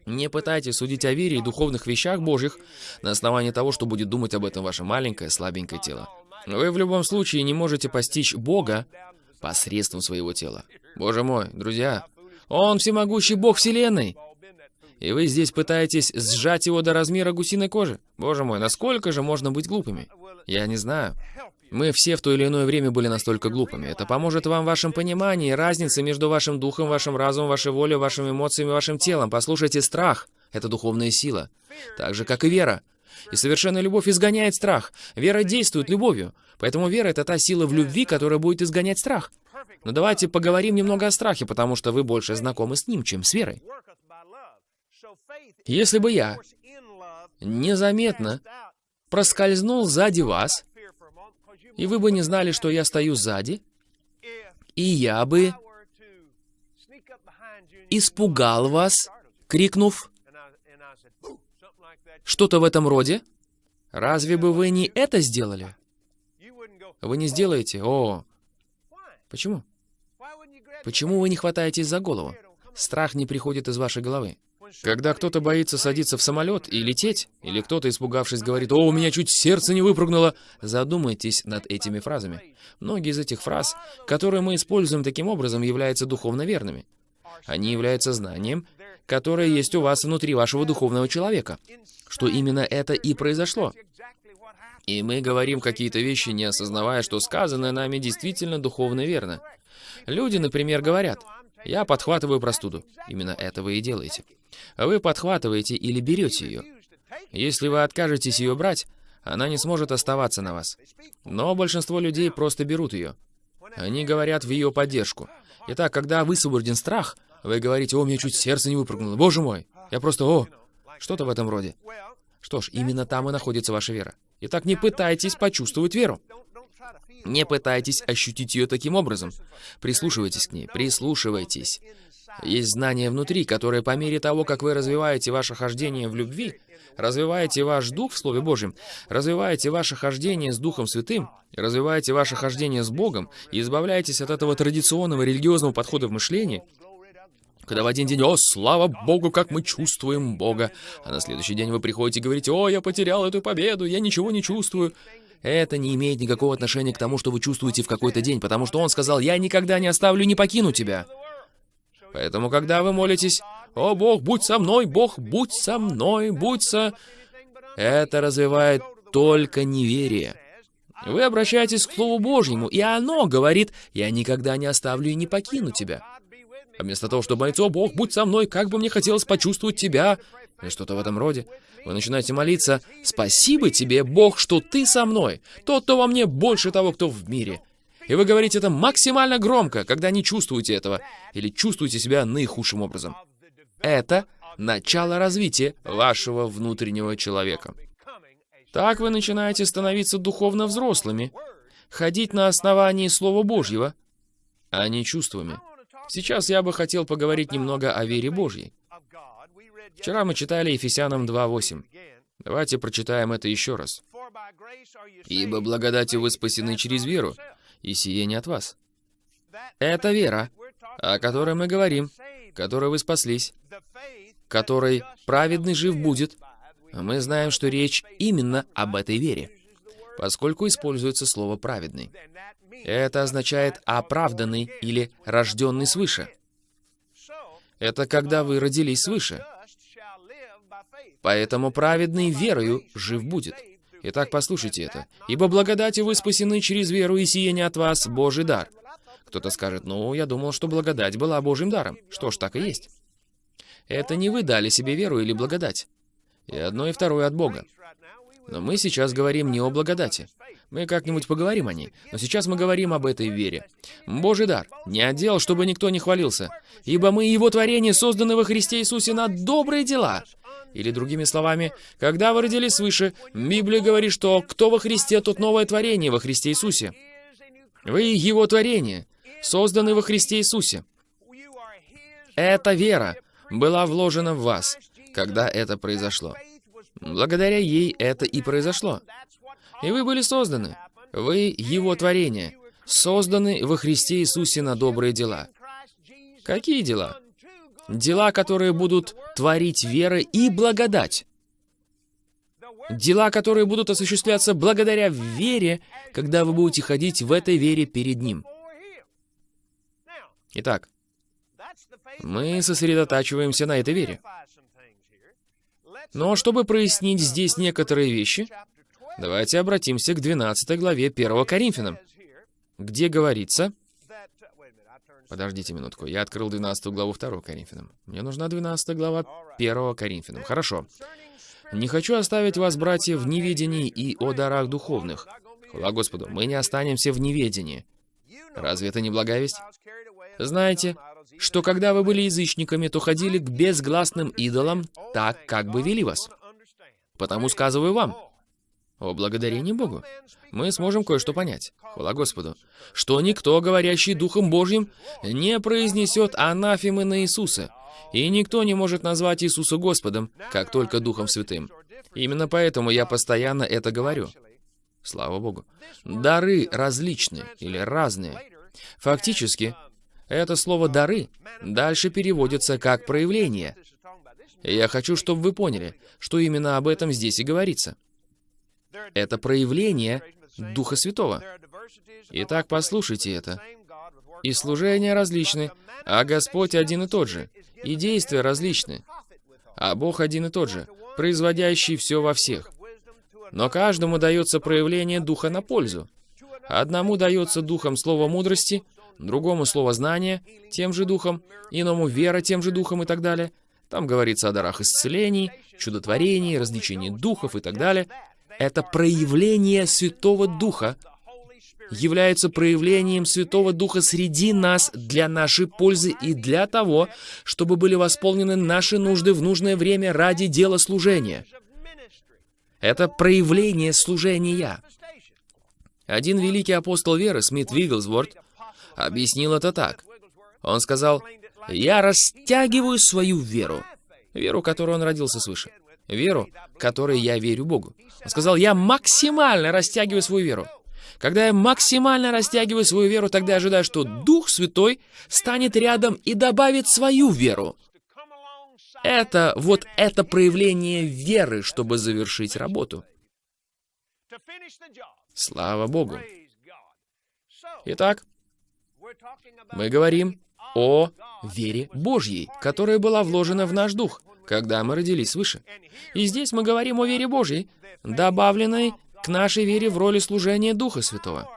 Не пытайтесь судить о вере и духовных вещах Божьих на основании того, что будет думать об этом ваше маленькое, слабенькое тело. Вы в любом случае не можете постичь Бога посредством своего тела. Боже мой, друзья, Он всемогущий Бог Вселенной. И вы здесь пытаетесь сжать его до размера гусиной кожи? Боже мой, насколько же можно быть глупыми? Я не знаю. Мы все в то или иное время были настолько глупыми. Это поможет вам в вашем понимании разницы между вашим духом, вашим разумом, вашей волей, вашими эмоциями, вашим телом. Послушайте, страх — это духовная сила. Так же, как и вера. И совершенная любовь изгоняет страх. Вера действует любовью. Поэтому вера — это та сила в любви, которая будет изгонять страх. Но давайте поговорим немного о страхе, потому что вы больше знакомы с ним, чем с верой. Если бы я незаметно проскользнул сзади вас, и вы бы не знали, что я стою сзади, и я бы испугал вас, крикнув что-то в этом роде, разве бы вы не это сделали? Вы не сделаете? О, почему? Почему вы не хватаетесь за голову? Страх не приходит из вашей головы. Когда кто-то боится садиться в самолет и лететь, или кто-то, испугавшись, говорит «О, у меня чуть сердце не выпрыгнуло», задумайтесь над этими фразами. Многие из этих фраз, которые мы используем таким образом, являются духовно верными. Они являются знанием, которое есть у вас внутри вашего духовного человека, что именно это и произошло. И мы говорим какие-то вещи, не осознавая, что сказанное нами действительно духовно верно. Люди, например, говорят, я подхватываю простуду. Именно это вы и делаете. Вы подхватываете или берете ее. Если вы откажетесь ее брать, она не сможет оставаться на вас. Но большинство людей просто берут ее. Они говорят в ее поддержку. Итак, когда высвобожден страх, вы говорите, о, мне чуть сердце не выпрыгнуло, боже мой, я просто, о, что-то в этом роде. Что ж, именно там и находится ваша вера. Итак, не пытайтесь почувствовать веру. Не пытайтесь ощутить ее таким образом. Прислушивайтесь к ней, прислушивайтесь. Есть знание внутри, которое по мере того, как вы развиваете ваше хождение в любви, развиваете ваш дух в Слове Божьем, развиваете ваше хождение с Духом Святым, развиваете ваше хождение с Богом и избавляетесь от этого традиционного религиозного подхода в мышлении, когда в один день, о, слава Богу, как мы чувствуем Бога, а на следующий день вы приходите и говорите, о, я потерял эту победу, я ничего не чувствую. Это не имеет никакого отношения к тому, что вы чувствуете в какой-то день, потому что он сказал, я никогда не оставлю, не покину тебя. Поэтому, когда вы молитесь, «О, Бог, будь со мной, Бог, будь со мной, будь со...» Это развивает только неверие. Вы обращаетесь к Слову Божьему, и оно говорит, «Я никогда не оставлю и не покину тебя». А вместо того, чтобы молиться, «О, Бог, будь со мной, как бы мне хотелось почувствовать Тебя», или что-то в этом роде, вы начинаете молиться, «Спасибо тебе, Бог, что Ты со мной, тот, кто во мне больше того, кто в мире». И вы говорите это максимально громко, когда не чувствуете этого, или чувствуете себя наихудшим образом. Это начало развития вашего внутреннего человека. Так вы начинаете становиться духовно взрослыми, ходить на основании Слова Божьего, а не чувствами. Сейчас я бы хотел поговорить немного о вере Божьей. Вчера мы читали Ефесянам 2.8. Давайте прочитаем это еще раз. «Ибо благодатью вы спасены через веру, и сие не от вас». Это вера, о которой мы говорим, которой вы спаслись, которой праведный жив будет. Мы знаем, что речь именно об этой вере, поскольку используется слово «праведный». Это означает «оправданный» или «рожденный свыше». Это когда вы родились свыше. Поэтому праведный верою жив будет. Итак, послушайте это. «Ибо благодатью вы спасены через веру, и сие не от вас Божий дар». Кто-то скажет, ну, я думал, что благодать была Божьим даром. Что ж, так и есть. Это не вы дали себе веру или благодать. И одно, и второе от Бога. Но мы сейчас говорим не о благодати. Мы как-нибудь поговорим о ней. Но сейчас мы говорим об этой вере. Божий дар. Не отдел, чтобы никто не хвалился. Ибо мы Его творение, созданы во Христе Иисусе на добрые дела. Или другими словами, когда вы родились свыше, Библия говорит, что кто во Христе, тот новое творение во Христе Иисусе. Вы Его творение, созданы во Христе Иисусе. Эта вера была вложена в вас, когда это произошло. Благодаря ей это и произошло. И вы были созданы. Вы Его творение, созданы во Христе Иисусе на добрые дела. Какие дела? Дела, которые будут творить вера и благодать. Дела, которые будут осуществляться благодаря вере, когда вы будете ходить в этой вере перед Ним. Итак, мы сосредотачиваемся на этой вере. Но чтобы прояснить здесь некоторые вещи, давайте обратимся к 12 главе 1 Коринфянам, где говорится... Подождите минутку, я открыл 12 главу 2 Коринфянам. Мне нужна 12 глава 1 Коринфянам. Хорошо. «Не хочу оставить вас, братья, в неведении и о дарах духовных». Хвала Господу, мы не останемся в неведении. Разве это не благая весть? Знаете, что когда вы были язычниками, то ходили к безгласным идолам так, как бы вели вас. Потому сказываю вам, о благодарении Богу, мы сможем кое-что понять, хвала Господу, что никто, говорящий Духом Божьим, не произнесет анафемы на Иисуса, и никто не может назвать Иисуса Господом, как только Духом Святым. Именно поэтому я постоянно это говорю. Слава Богу. Дары различны или разные. Фактически, это слово «дары» дальше переводится как «проявление». я хочу, чтобы вы поняли, что именно об этом здесь и говорится. Это проявление Духа Святого. Итак, послушайте это. И служения различны, а Господь один и тот же, и действия различны, а Бог один и тот же, производящий все во всех. Но каждому дается проявление Духа на пользу. Одному дается Духом слово мудрости, другому слово знания, тем же Духом, иному вера тем же Духом и так далее. Там говорится о дарах исцелений, чудотворении, развлечении духов и так далее. Это проявление Святого Духа, является проявлением Святого Духа среди нас для нашей пользы и для того, чтобы были восполнены наши нужды в нужное время ради дела служения. Это проявление служения. Один великий апостол веры, Смит Вигглсворт, объяснил это так. Он сказал, «Я растягиваю свою веру». Веру, которой он родился свыше. Веру, которой я верю Богу. Он сказал, «Я максимально растягиваю свою веру». Когда я максимально растягиваю свою веру, тогда я ожидаю, что Дух Святой станет рядом и добавит свою веру. Это вот это проявление веры, чтобы завершить работу. Слава Богу. Итак, мы говорим о вере Божьей, которая была вложена в наш дух, когда мы родились свыше. И здесь мы говорим о вере Божьей, добавленной к нашей вере в роли служения Духа Святого.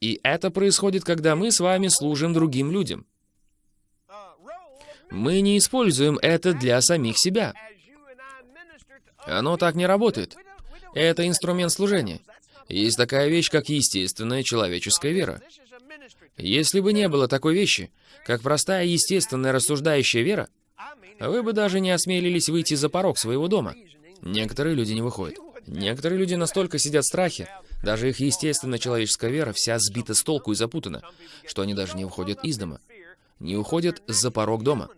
И это происходит, когда мы с вами служим другим людям. Мы не используем это для самих себя. Оно так не работает. Это инструмент служения. Есть такая вещь, как естественная человеческая вера. Если бы не было такой вещи, как простая естественная рассуждающая вера, вы бы даже не осмелились выйти за порог своего дома. Некоторые люди не выходят. Некоторые люди настолько сидят в страхе, даже их естественная человеческая вера вся сбита с толку и запутана, что они даже не выходят из дома, не уходят за порог дома.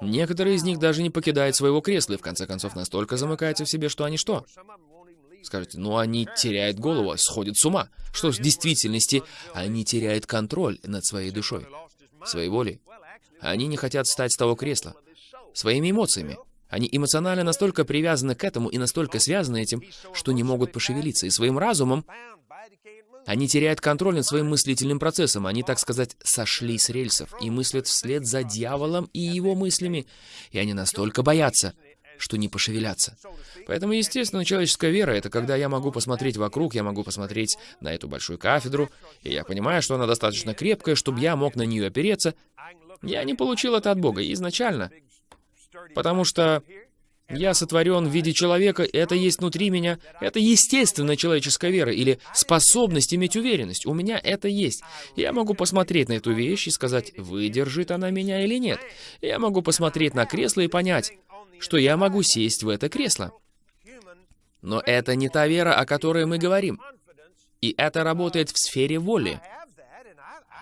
Некоторые из них даже не покидают своего кресла и в конце концов настолько замыкаются в себе, что они что? Скажете, ну они теряют голову, сходят с ума. Что ж, в действительности, они теряют контроль над своей душой, своей волей. Они не хотят встать с того кресла, своими эмоциями. Они эмоционально настолько привязаны к этому и настолько связаны этим, что не могут пошевелиться. И своим разумом они теряют контроль над своим мыслительным процессом. Они, так сказать, сошли с рельсов и мыслят вслед за дьяволом и его мыслями. И они настолько боятся, что не пошевелятся. Поэтому, естественно, человеческая вера — это когда я могу посмотреть вокруг, я могу посмотреть на эту большую кафедру, и я понимаю, что она достаточно крепкая, чтобы я мог на нее опереться. Я не получил это от Бога изначально. Потому что я сотворен в виде человека, это есть внутри меня. Это естественная человеческая вера или способность иметь уверенность. У меня это есть. Я могу посмотреть на эту вещь и сказать, выдержит она меня или нет. Я могу посмотреть на кресло и понять, что я могу сесть в это кресло. Но это не та вера, о которой мы говорим. И это работает в сфере воли.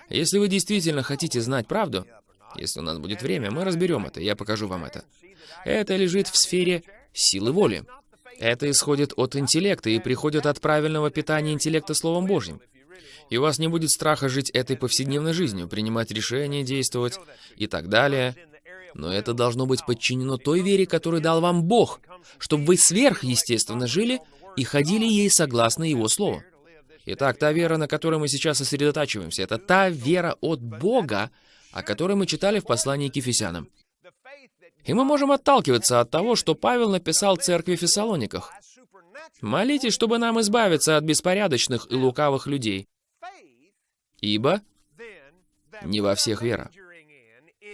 Если вы действительно хотите знать правду, если у нас будет время, мы разберем это, я покажу вам это. Это лежит в сфере силы воли. Это исходит от интеллекта и приходит от правильного питания интеллекта Словом Божьим. И у вас не будет страха жить этой повседневной жизнью, принимать решения, действовать и так далее. Но это должно быть подчинено той вере, которую дал вам Бог, чтобы вы сверхъестественно жили и ходили ей согласно Его Слову. Итак, та вера, на которой мы сейчас сосредотачиваемся, это та вера от Бога, о которой мы читали в послании к Ефесянам. И мы можем отталкиваться от того, что Павел написал церкви в Фессалониках. Молитесь, чтобы нам избавиться от беспорядочных и лукавых людей. Ибо не во всех вера.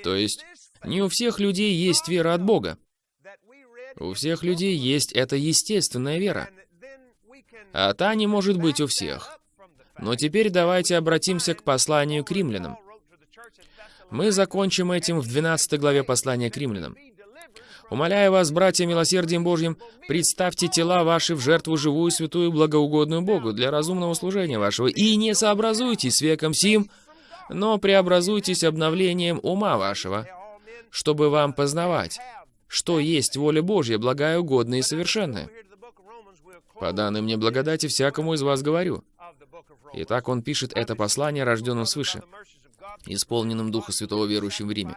То есть, не у всех людей есть вера от Бога. У всех людей есть эта естественная вера. А та не может быть у всех. Но теперь давайте обратимся к посланию к римлянам. Мы закончим этим в 12 главе послания к римлянам. Умоляю вас, братья, милосердием Божьим, представьте тела ваши в жертву живую, святую, благоугодную Богу для разумного служения вашего, и не сообразуйтесь с веком сим, но преобразуйтесь обновлением ума вашего, чтобы вам познавать, что есть воля Божья, благая, угодная и совершенная. По данной мне благодати всякому из вас говорю. Итак, он пишет это послание рожденным свыше, исполненным Духа Святого верующим в Риме.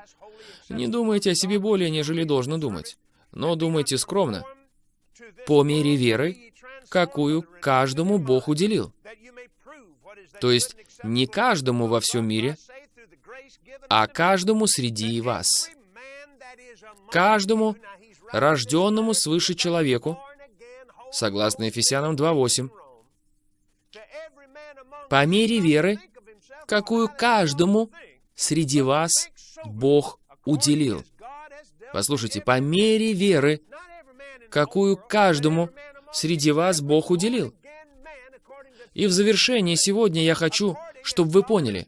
Не думайте о себе более, нежели должно думать, но думайте скромно, по мере веры, какую каждому Бог уделил. То есть не каждому во всем мире, а каждому среди вас каждому рожденному свыше человеку, согласно Ефесянам 2.8, по мере веры, какую каждому среди вас Бог уделил. Послушайте, по мере веры, какую каждому среди вас Бог уделил. И в завершение сегодня я хочу, чтобы вы поняли,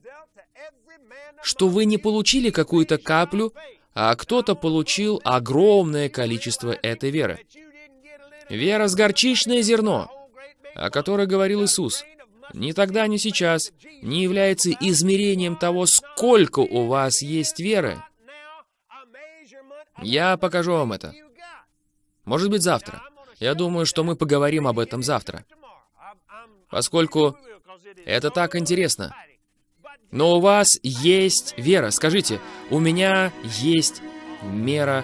что вы не получили какую-то каплю а кто-то получил огромное количество этой веры. Вера с горчичное зерно, о которой говорил Иисус, ни тогда, ни сейчас не является измерением того, сколько у вас есть веры. Я покажу вам это. Может быть, завтра. Я думаю, что мы поговорим об этом завтра. Поскольку это так интересно. Но у вас есть вера. Скажите, у меня есть мера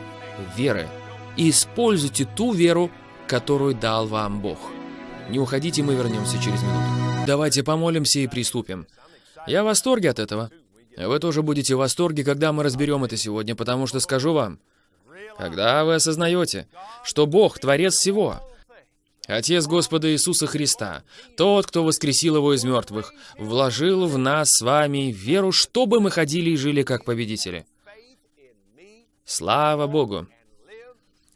веры. Используйте ту веру, которую дал вам Бог. Не уходите, мы вернемся через минуту. Давайте помолимся и приступим. Я в восторге от этого. Вы тоже будете в восторге, когда мы разберем это сегодня, потому что скажу вам, когда вы осознаете, что Бог — Творец всего, Отец Господа Иисуса Христа, тот, кто воскресил Его из мертвых, вложил в нас с вами веру, чтобы мы ходили и жили как победители. Слава Богу!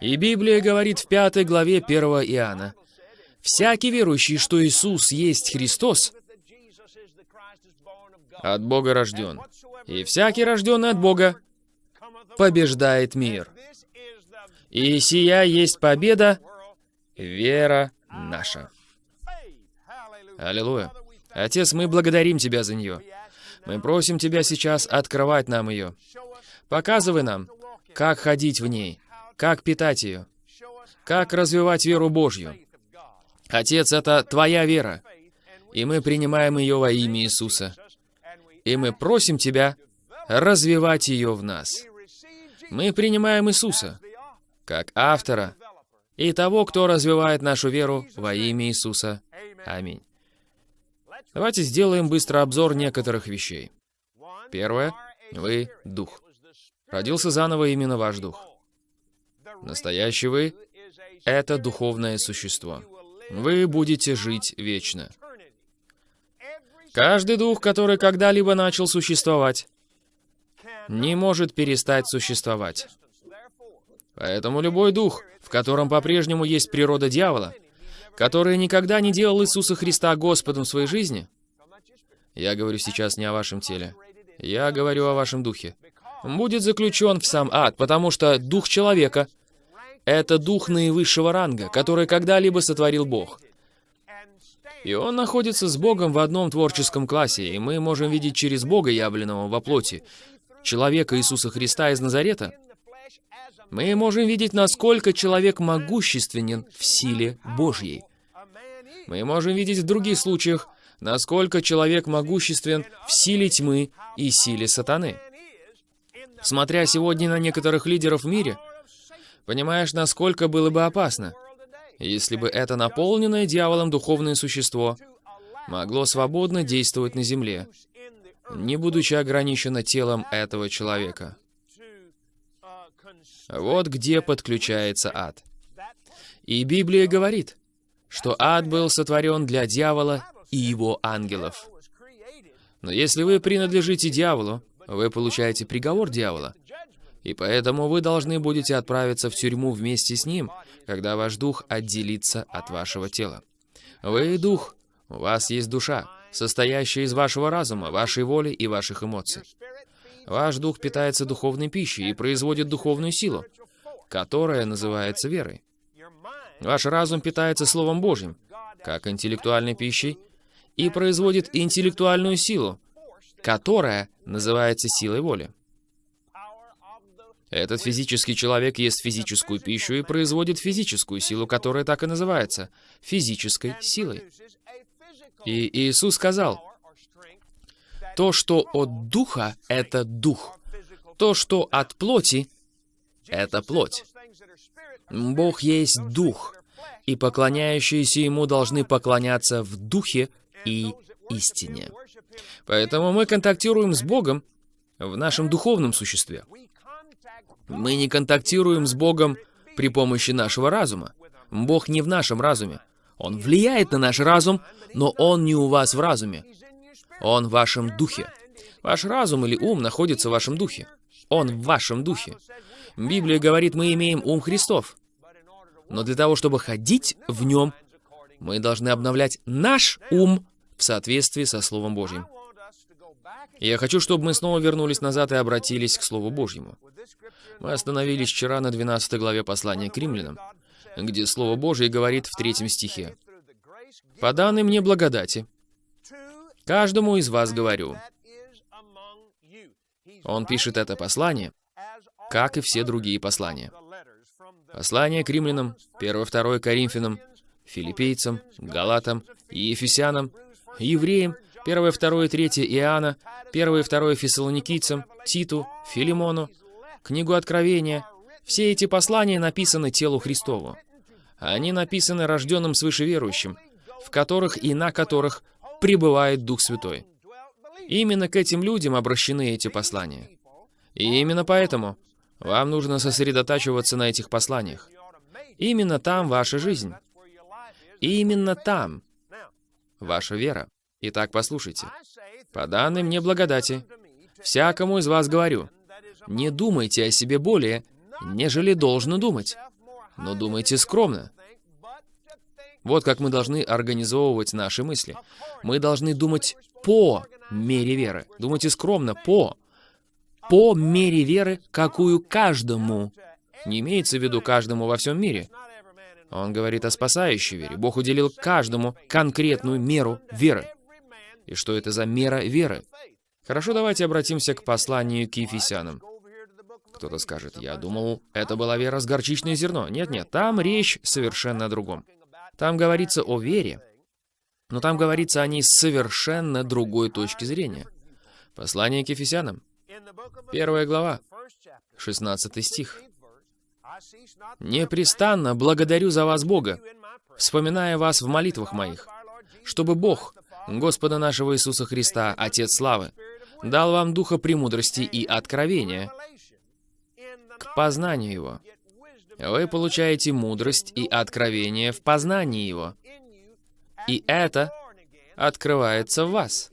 И Библия говорит в пятой главе 1 Иоанна, «Всякий верующий, что Иисус есть Христос, от Бога рожден, и всякий рожденный от Бога побеждает мир. И сия есть победа, вера наша. Аллилуйя. Отец, мы благодарим Тебя за нее. Мы просим Тебя сейчас открывать нам ее. Показывай нам, как ходить в ней, как питать ее, как развивать веру Божью. Отец, это Твоя вера, и мы принимаем ее во имя Иисуса. И мы просим Тебя развивать ее в нас. Мы принимаем Иисуса как автора и того, кто развивает нашу веру во имя Иисуса. Аминь. Давайте сделаем быстро обзор некоторых вещей. Первое. Вы — Дух. Родился заново именно ваш Дух. Настоящий вы — это духовное существо. Вы будете жить вечно. Каждый дух, который когда-либо начал существовать, не может перестать существовать. Поэтому любой дух, в котором по-прежнему есть природа дьявола, который никогда не делал Иисуса Христа Господом в своей жизни, я говорю сейчас не о вашем теле, я говорю о вашем духе, будет заключен в сам ад, потому что дух человека — это дух наивысшего ранга, который когда-либо сотворил Бог. И он находится с Богом в одном творческом классе, и мы можем видеть через Бога, явленного во плоти, человека Иисуса Христа из Назарета — мы можем видеть, насколько человек могущественен в силе Божьей. Мы можем видеть в других случаях, насколько человек могуществен в силе тьмы и силе сатаны. Смотря сегодня на некоторых лидеров в мире, понимаешь, насколько было бы опасно, если бы это наполненное дьяволом духовное существо могло свободно действовать на земле, не будучи ограничено телом этого человека. Вот где подключается ад. И Библия говорит, что ад был сотворен для дьявола и его ангелов. Но если вы принадлежите дьяволу, вы получаете приговор дьявола. И поэтому вы должны будете отправиться в тюрьму вместе с ним, когда ваш дух отделится от вашего тела. Вы дух, у вас есть душа, состоящая из вашего разума, вашей воли и ваших эмоций. Ваш дух питается духовной пищей и производит духовную силу, которая называется верой. Ваш разум питается Словом Божьим, как интеллектуальной пищей, и производит интеллектуальную силу, которая называется силой воли. Этот физический человек ест физическую пищу и производит физическую силу, которая так и называется – физической силой. И Иисус сказал, то, что от духа – это дух. То, что от плоти – это плоть. Бог есть дух, и поклоняющиеся Ему должны поклоняться в духе и истине. Поэтому мы контактируем с Богом в нашем духовном существе. Мы не контактируем с Богом при помощи нашего разума. Бог не в нашем разуме. Он влияет на наш разум, но Он не у вас в разуме. Он в вашем духе. Ваш разум или ум находится в вашем духе. Он в вашем духе. Библия говорит, мы имеем ум Христов. Но для того, чтобы ходить в нем, мы должны обновлять наш ум в соответствии со Словом Божьим. Я хочу, чтобы мы снова вернулись назад и обратились к Слову Божьему. Мы остановились вчера на 12 главе послания к римлянам, где Слово Божье говорит в третьем стихе. «По данной мне благодати, каждому из вас говорю». Он пишет это послание, как и все другие послания. Послание к римлянам, 1-2 Коринфянам, филиппейцам, галатам и ефесянам, евреям, 1, 2, 3 Иоанна, 1 и 2 Фессалоникийцам, Титу, Филимону, книгу Откровения. Все эти послания написаны телу Христову. Они написаны рожденным свыше верующим, в которых и на которых пребывает Дух Святой. Именно к этим людям обращены эти послания. И именно поэтому вам нужно сосредотачиваться на этих посланиях. Именно там ваша жизнь. И именно там ваша вера. Итак, послушайте. По данной мне благодати, всякому из вас говорю, не думайте о себе более, нежели должно думать, но думайте скромно. Вот как мы должны организовывать наши мысли. Мы должны думать по мере веры. Думайте скромно, по. По мере веры, какую каждому. Не имеется в виду каждому во всем мире. Он говорит о спасающей вере. Бог уделил каждому конкретную меру веры и что это за мера веры. Хорошо, давайте обратимся к посланию к Ефесянам. Кто-то скажет, я думал, это была вера с горчичное зерно. Нет-нет, там речь совершенно о другом. Там говорится о вере, но там говорится о ней с совершенно другой точки зрения. Послание к Ефесянам, первая глава, 16 стих. «Непрестанно благодарю за вас Бога, вспоминая вас в молитвах моих, чтобы Бог, Господа нашего Иисуса Христа, Отец Славы, дал вам духа премудрости и откровения к познанию Его. Вы получаете мудрость и откровение в познании Его. И это открывается в вас.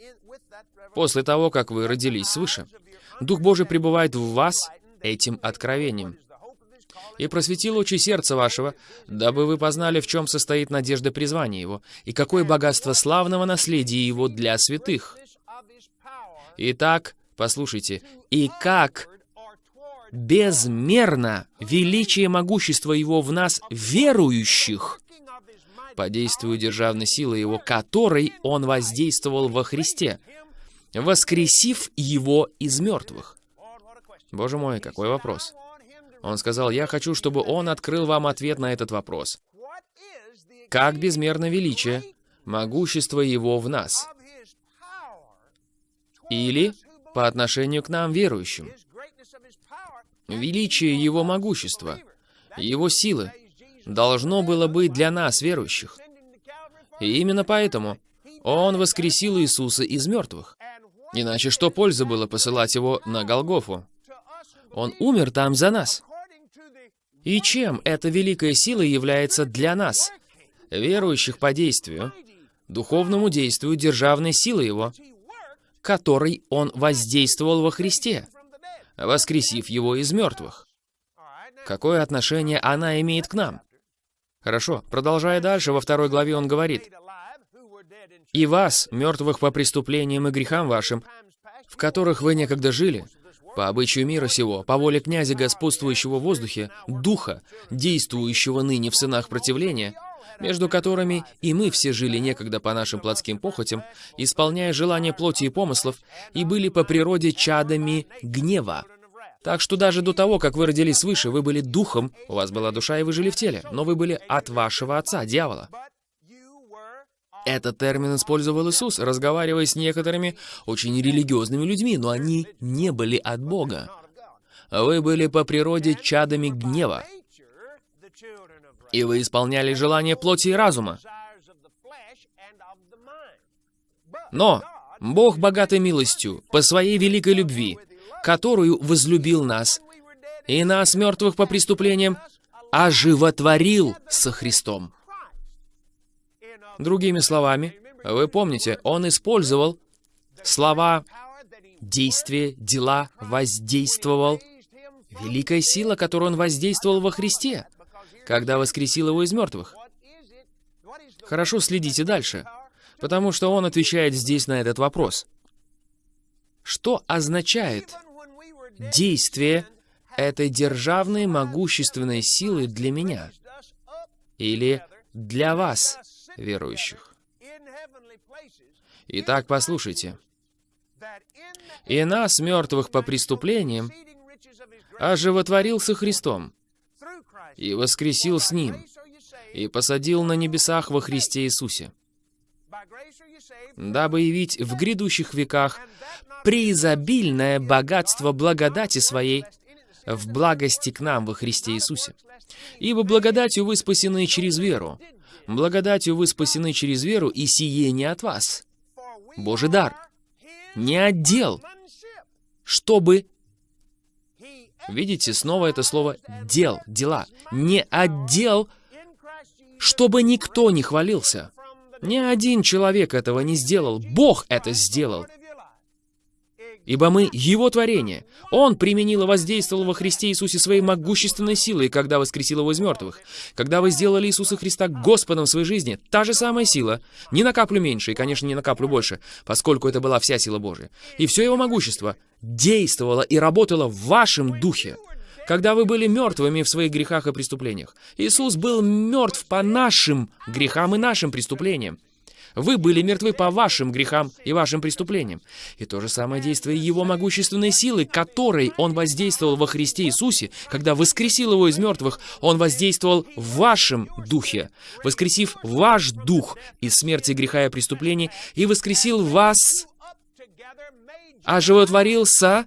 После того, как вы родились свыше. Дух Божий пребывает в вас этим откровением и просветил очи сердца вашего, дабы вы познали, в чем состоит надежда призвания его, и какое богатство славного наследия его для святых. Итак, послушайте, и как безмерно величие могущества его в нас, верующих, по действию державной силы его, которой он воздействовал во Христе, воскресив его из мертвых. Боже мой, какой вопрос. Он сказал, я хочу, чтобы он открыл вам ответ на этот вопрос. Как безмерно величие, могущество его в нас? Или по отношению к нам, верующим? Величие его могущества, его силы, должно было быть для нас, верующих. И именно поэтому он воскресил Иисуса из мертвых. Иначе что пользы было посылать его на Голгофу? Он умер там за нас. И чем эта великая сила является для нас, верующих по действию, духовному действию державной силы Его, которой Он воздействовал во Христе, воскресив Его из мертвых? Какое отношение она имеет к нам? Хорошо, продолжая дальше, во второй главе он говорит, «И вас, мертвых по преступлениям и грехам вашим, в которых вы некогда жили, по обычаю мира сего, по воле князя, господствующего в воздухе, духа, действующего ныне в сынах противления, между которыми и мы все жили некогда по нашим плотским похотям, исполняя желания плоти и помыслов, и были по природе чадами гнева. Так что даже до того, как вы родились свыше, вы были духом, у вас была душа, и вы жили в теле, но вы были от вашего отца, дьявола. Этот термин использовал Иисус, разговаривая с некоторыми очень религиозными людьми, но они не были от Бога. Вы были по природе чадами гнева, и вы исполняли желания плоти и разума. Но Бог богатой милостью, по своей великой любви, которую возлюбил нас, и нас, мертвых по преступлениям, оживотворил со Христом. Другими словами, вы помните, он использовал слова «действие», «дела», «воздействовал». Великая сила, которую он воздействовал во Христе, когда воскресил его из мертвых. Хорошо, следите дальше, потому что он отвечает здесь на этот вопрос. Что означает действие этой державной могущественной силы для меня? Или для вас, верующих. Итак, послушайте. «И нас, мертвых по преступлениям, оживотворился Христом, и воскресил с Ним, и посадил на небесах во Христе Иисусе, дабы явить в грядущих веках преизобильное богатство благодати Своей в благости к нам во Христе Иисусе. Ибо благодатью вы спасены через веру, Благодатью вы спасены через веру, и сие не от вас. Божий дар. Не отдел. Чтобы... Видите, снова это слово «дел», «дела». Не отдел, чтобы никто не хвалился. Ни один человек этого не сделал. Бог это сделал ибо мы Его творение. Он применил и воздействовал во Христе Иисусе своей могущественной силой, когда воскресил Его из мертвых. Когда вы сделали Иисуса Христа Господом в своей жизни, та же самая сила, не на каплю меньше и, конечно, не на каплю больше, поскольку это была вся сила Божия. И все Его могущество действовало и работало в вашем духе. Когда вы были мертвыми в своих грехах и преступлениях. Иисус был мертв по нашим грехам и нашим преступлениям. Вы были мертвы по вашим грехам и вашим преступлениям. И то же самое действие Его могущественной силы, которой Он воздействовал во Христе Иисусе, когда воскресил Его из мертвых, Он воздействовал в вашем духе, воскресив ваш дух из смерти, греха и преступлений, и воскресил вас, оживотворился.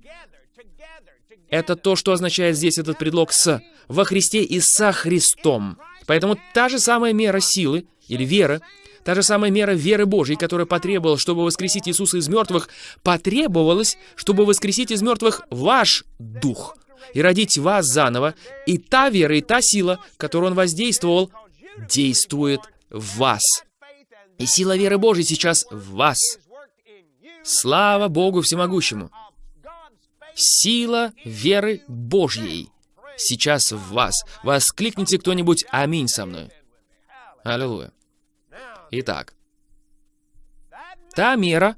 Это то, что означает здесь этот предлог «с» во Христе и со Христом. Поэтому та же самая мера силы или веры, Та же самая мера веры Божьей, которая потребовалась, чтобы воскресить Иисуса из мертвых, потребовалась, чтобы воскресить из мертвых ваш дух и родить вас заново. И та вера, и та сила, которую Он воздействовал, действует в вас. И сила веры Божьей сейчас в вас. Слава Богу Всемогущему! Сила веры Божьей сейчас в вас. Воскликните кто-нибудь «Аминь» со мной. Аллилуйя. Итак, та мера,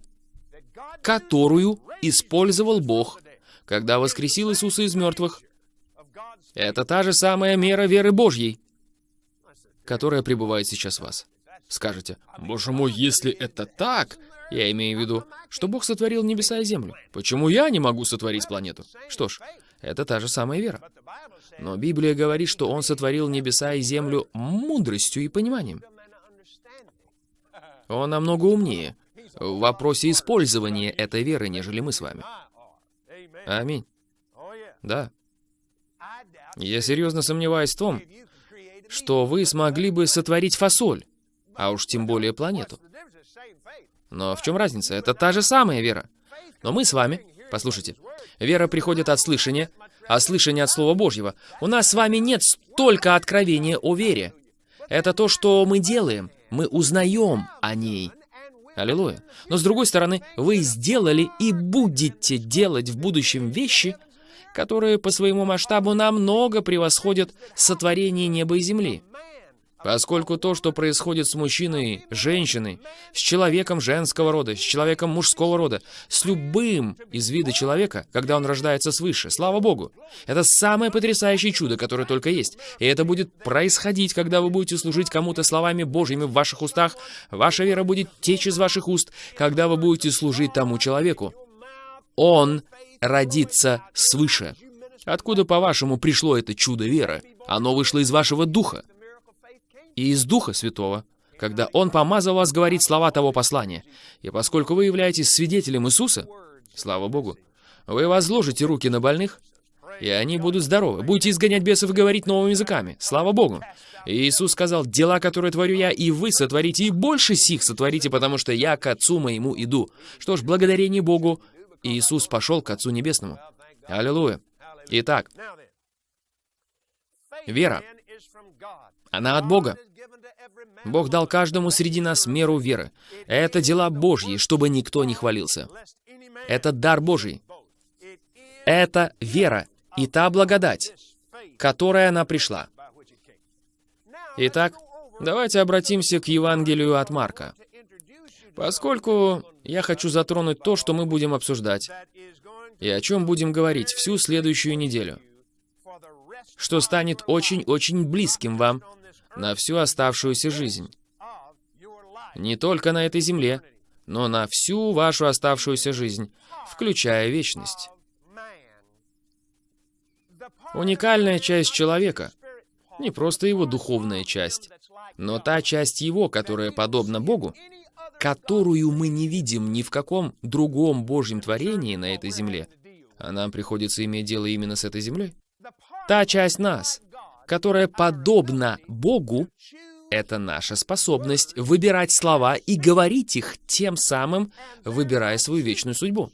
которую использовал Бог, когда воскресил Иисуса из мертвых, это та же самая мера веры Божьей, которая пребывает сейчас в вас. Скажете, «Боже мой, если это так...» Я имею в виду, что Бог сотворил небеса и землю. Почему я не могу сотворить планету? Что ж, это та же самая вера. Но Библия говорит, что Он сотворил небеса и землю мудростью и пониманием. Он намного умнее в вопросе использования этой веры, нежели мы с вами. Аминь. Да. Я серьезно сомневаюсь в том, что вы смогли бы сотворить фасоль, а уж тем более планету. Но в чем разница? Это та же самая вера. Но мы с вами, послушайте, вера приходит от слышания, а слышание от Слова Божьего. У нас с вами нет столько откровения о вере. Это то, что мы делаем. Мы узнаем о ней. Аллилуйя. Но с другой стороны, вы сделали и будете делать в будущем вещи, которые по своему масштабу намного превосходят сотворение неба и земли. Поскольку то, что происходит с мужчиной, женщиной, с человеком женского рода, с человеком мужского рода, с любым из вида человека, когда он рождается свыше, слава Богу, это самое потрясающее чудо, которое только есть. И это будет происходить, когда вы будете служить кому-то словами Божьими в ваших устах. Ваша вера будет течь из ваших уст, когда вы будете служить тому человеку. Он родится свыше. Откуда, по-вашему, пришло это чудо веры? Оно вышло из вашего духа и из Духа Святого, когда Он помазал вас говорить слова того послания. И поскольку вы являетесь свидетелем Иисуса, слава Богу, вы возложите руки на больных, и они будут здоровы. Будете изгонять бесов и говорить новыми языками. Слава Богу. И Иисус сказал, «Дела, которые творю я, и вы сотворите, и больше сих сотворите, потому что я к Отцу моему иду». Что ж, благодарение Богу, Иисус пошел к Отцу Небесному. Аллилуйя. Итак, вера, она от Бога. Бог дал каждому среди нас меру веры. Это дела Божьи, чтобы никто не хвалился. Это дар Божий. Это вера и та благодать, которая она пришла. Итак, давайте обратимся к Евангелию от Марка. Поскольку я хочу затронуть то, что мы будем обсуждать, и о чем будем говорить всю следующую неделю, что станет очень-очень близким вам на всю оставшуюся жизнь. Не только на этой земле, но на всю вашу оставшуюся жизнь, включая вечность. Уникальная часть человека, не просто его духовная часть, но та часть его, которая подобна Богу, которую мы не видим ни в каком другом Божьем творении на этой земле, а нам приходится иметь дело именно с этой землей. Та часть нас, которая подобна Богу, это наша способность выбирать слова и говорить их, тем самым выбирая свою вечную судьбу.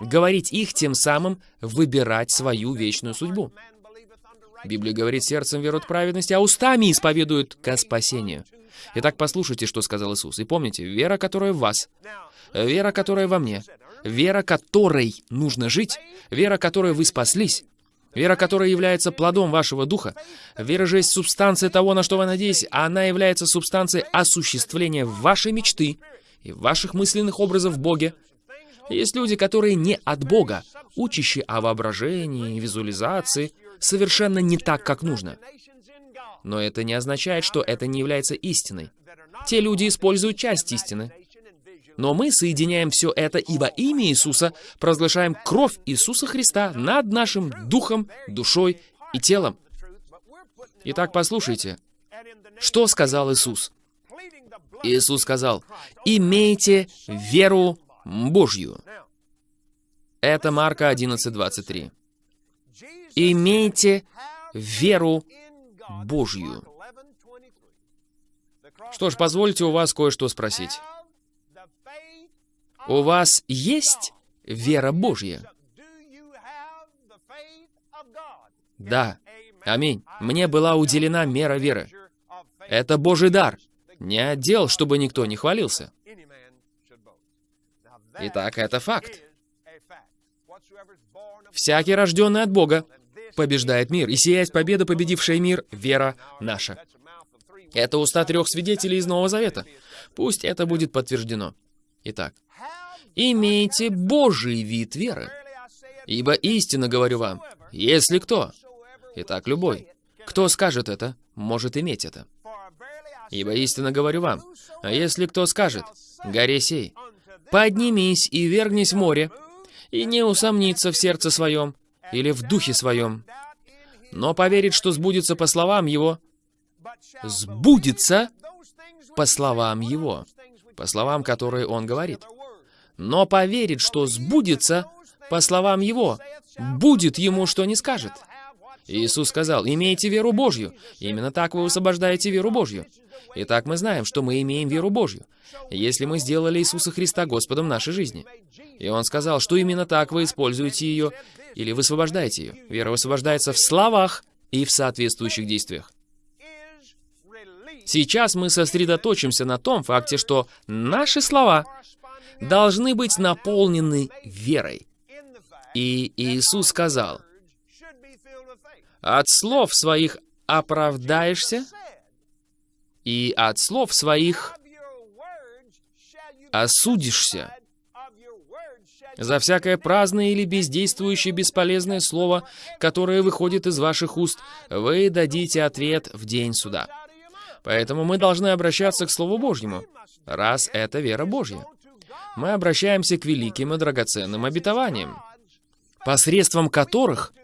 Говорить их, тем самым выбирать свою вечную судьбу. Библия говорит, сердцем веруют праведности, а устами исповедуют ко спасению. Итак, послушайте, что сказал Иисус. И помните, вера, которая в вас, вера, которая во мне, вера, которой нужно жить, вера, которой вы спаслись, Вера, которая является плодом вашего духа. Вера же есть субстанция того, на что вы надеетесь, а она является субстанцией осуществления вашей мечты и ваших мысленных образов в Боге. Есть люди, которые не от Бога, учащие о воображении, визуализации, совершенно не так, как нужно. Но это не означает, что это не является истиной. Те люди используют часть истины, но мы соединяем все это и во имя Иисуса провозглашаем кровь Иисуса Христа над нашим духом, душой и телом. Итак, послушайте, что сказал Иисус? Иисус сказал, «Имейте веру Божью». Это Марка 11:23. «Имейте веру Божью». Что ж, позвольте у вас кое-что спросить. У вас есть вера Божья? Да. Аминь. Мне была уделена мера веры. Это Божий дар. Не отдел, чтобы никто не хвалился. Итак, это факт. Всякий, рожденный от Бога, побеждает мир, и сияет победа, победившая мир, вера наша. Это уста трех свидетелей из Нового Завета. Пусть это будет подтверждено. Итак, имейте Божий вид веры. Ибо истинно говорю вам, если кто, итак, любой, кто скажет это, может иметь это. Ибо истинно говорю вам, а если кто скажет, горе сей, поднимись и вергнись в море, и не усомнится в сердце своем или в духе своем, но поверит, что сбудется по словам его, сбудется по словам его, по словам, которые он говорит но поверит, что сбудется, по словам его, будет ему, что не скажет. Иисус сказал, имейте веру Божью. Именно так вы высвобождаете веру Божью. Итак, мы знаем, что мы имеем веру Божью, если мы сделали Иисуса Христа Господом нашей жизни. И Он сказал, что именно так вы используете ее, или высвобождаете ее. Вера высвобождается в словах и в соответствующих действиях. Сейчас мы сосредоточимся на том факте, что наши слова должны быть наполнены верой. И Иисус сказал, «От слов своих оправдаешься, и от слов своих осудишься. За всякое праздное или бездействующее бесполезное слово, которое выходит из ваших уст, вы дадите ответ в день суда. Поэтому мы должны обращаться к Слову Божьему, раз это вера Божья. Мы обращаемся к великим и драгоценным обетованиям, посредством которых,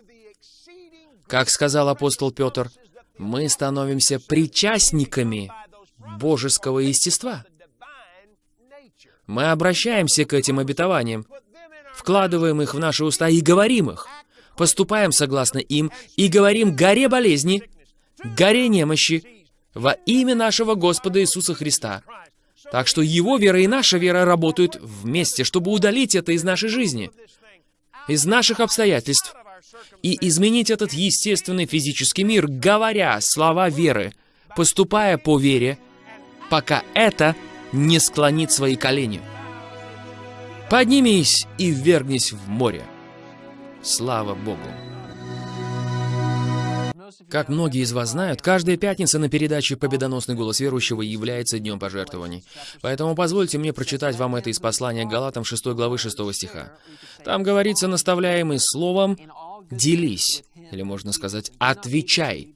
как сказал апостол Петр, мы становимся причастниками божеского естества. Мы обращаемся к этим обетованиям, вкладываем их в наши уста и говорим их, поступаем согласно им и говорим горе болезни, горе немощи во имя нашего Господа Иисуса Христа. Так что Его вера и наша вера работают вместе, чтобы удалить это из нашей жизни, из наших обстоятельств, и изменить этот естественный физический мир, говоря слова веры, поступая по вере, пока это не склонит свои колени. Поднимись и ввергнись в море. Слава Богу! Как многие из вас знают, каждая пятница на передаче «Победоносный голос верующего» является днем пожертвований. Поэтому позвольте мне прочитать вам это из послания Галатам 6 главы 6 стиха. Там говорится, наставляемый словом, «делись», или можно сказать, «отвечай».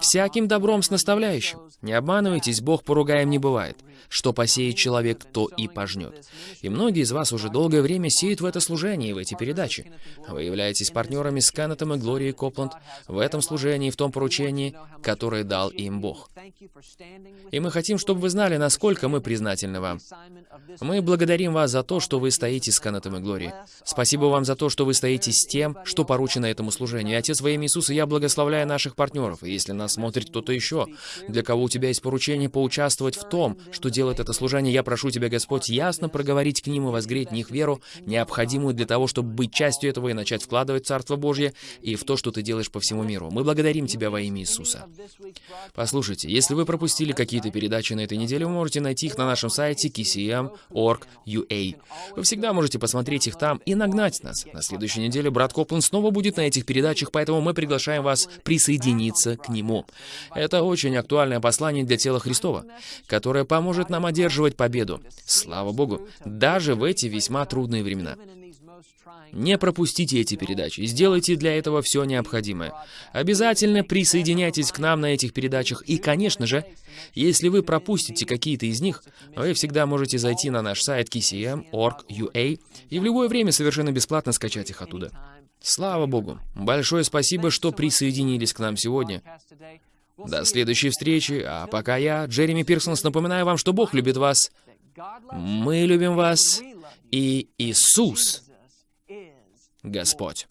Всяким добром с наставляющим. Не обманывайтесь, Бог поругаем не бывает. Что посеет человек, то и пожнет. И многие из вас уже долгое время сеют в это служение и в эти передачи. Вы являетесь партнерами с Кеннетом и Глорией Копланд в этом служении, в том поручении, которое дал им Бог. И мы хотим, чтобы вы знали, насколько мы признательны вам. Мы благодарим вас за то, что вы стоите с Кеннетом и Глорией. Спасибо вам за то, что вы стоите с тем, что поручено этому служению. И, Отец, во имя Иисуса, я благословляю наших партнеров. И если нас смотрит кто-то еще, для кого у тебя есть поручение поучаствовать в том, что делает это служение, я прошу Тебя, Господь, ясно проговорить к ним и возгреть в них веру, необходимую для того, чтобы быть частью этого и начать вкладывать Царство Божье и в то, что Ты делаешь по всему миру. Мы благодарим Тебя во имя Иисуса. Послушайте, если вы пропустили какие-то передачи на этой неделе, вы можете найти их на нашем сайте kcm.org.ua. Вы всегда можете посмотреть их там и нагнать нас. На следующей неделе брат Копланд снова будет на этих передачах, поэтому мы приглашаем вас присоединиться к нему. Это очень актуальное послание для тела Христова, которое поможет нам одерживать победу. Слава Богу, даже в эти весьма трудные времена. Не пропустите эти передачи, сделайте для этого все необходимое. Обязательно присоединяйтесь к нам на этих передачах, и, конечно же, если вы пропустите какие-то из них, вы всегда можете зайти на наш сайт kcm.org.ua и в любое время совершенно бесплатно скачать их оттуда. Слава Богу! Большое спасибо, что присоединились к нам сегодня. До следующей встречи, а пока я, Джереми Пирсонс, напоминаю вам, что Бог любит вас, мы любим вас, и Иисус Господь.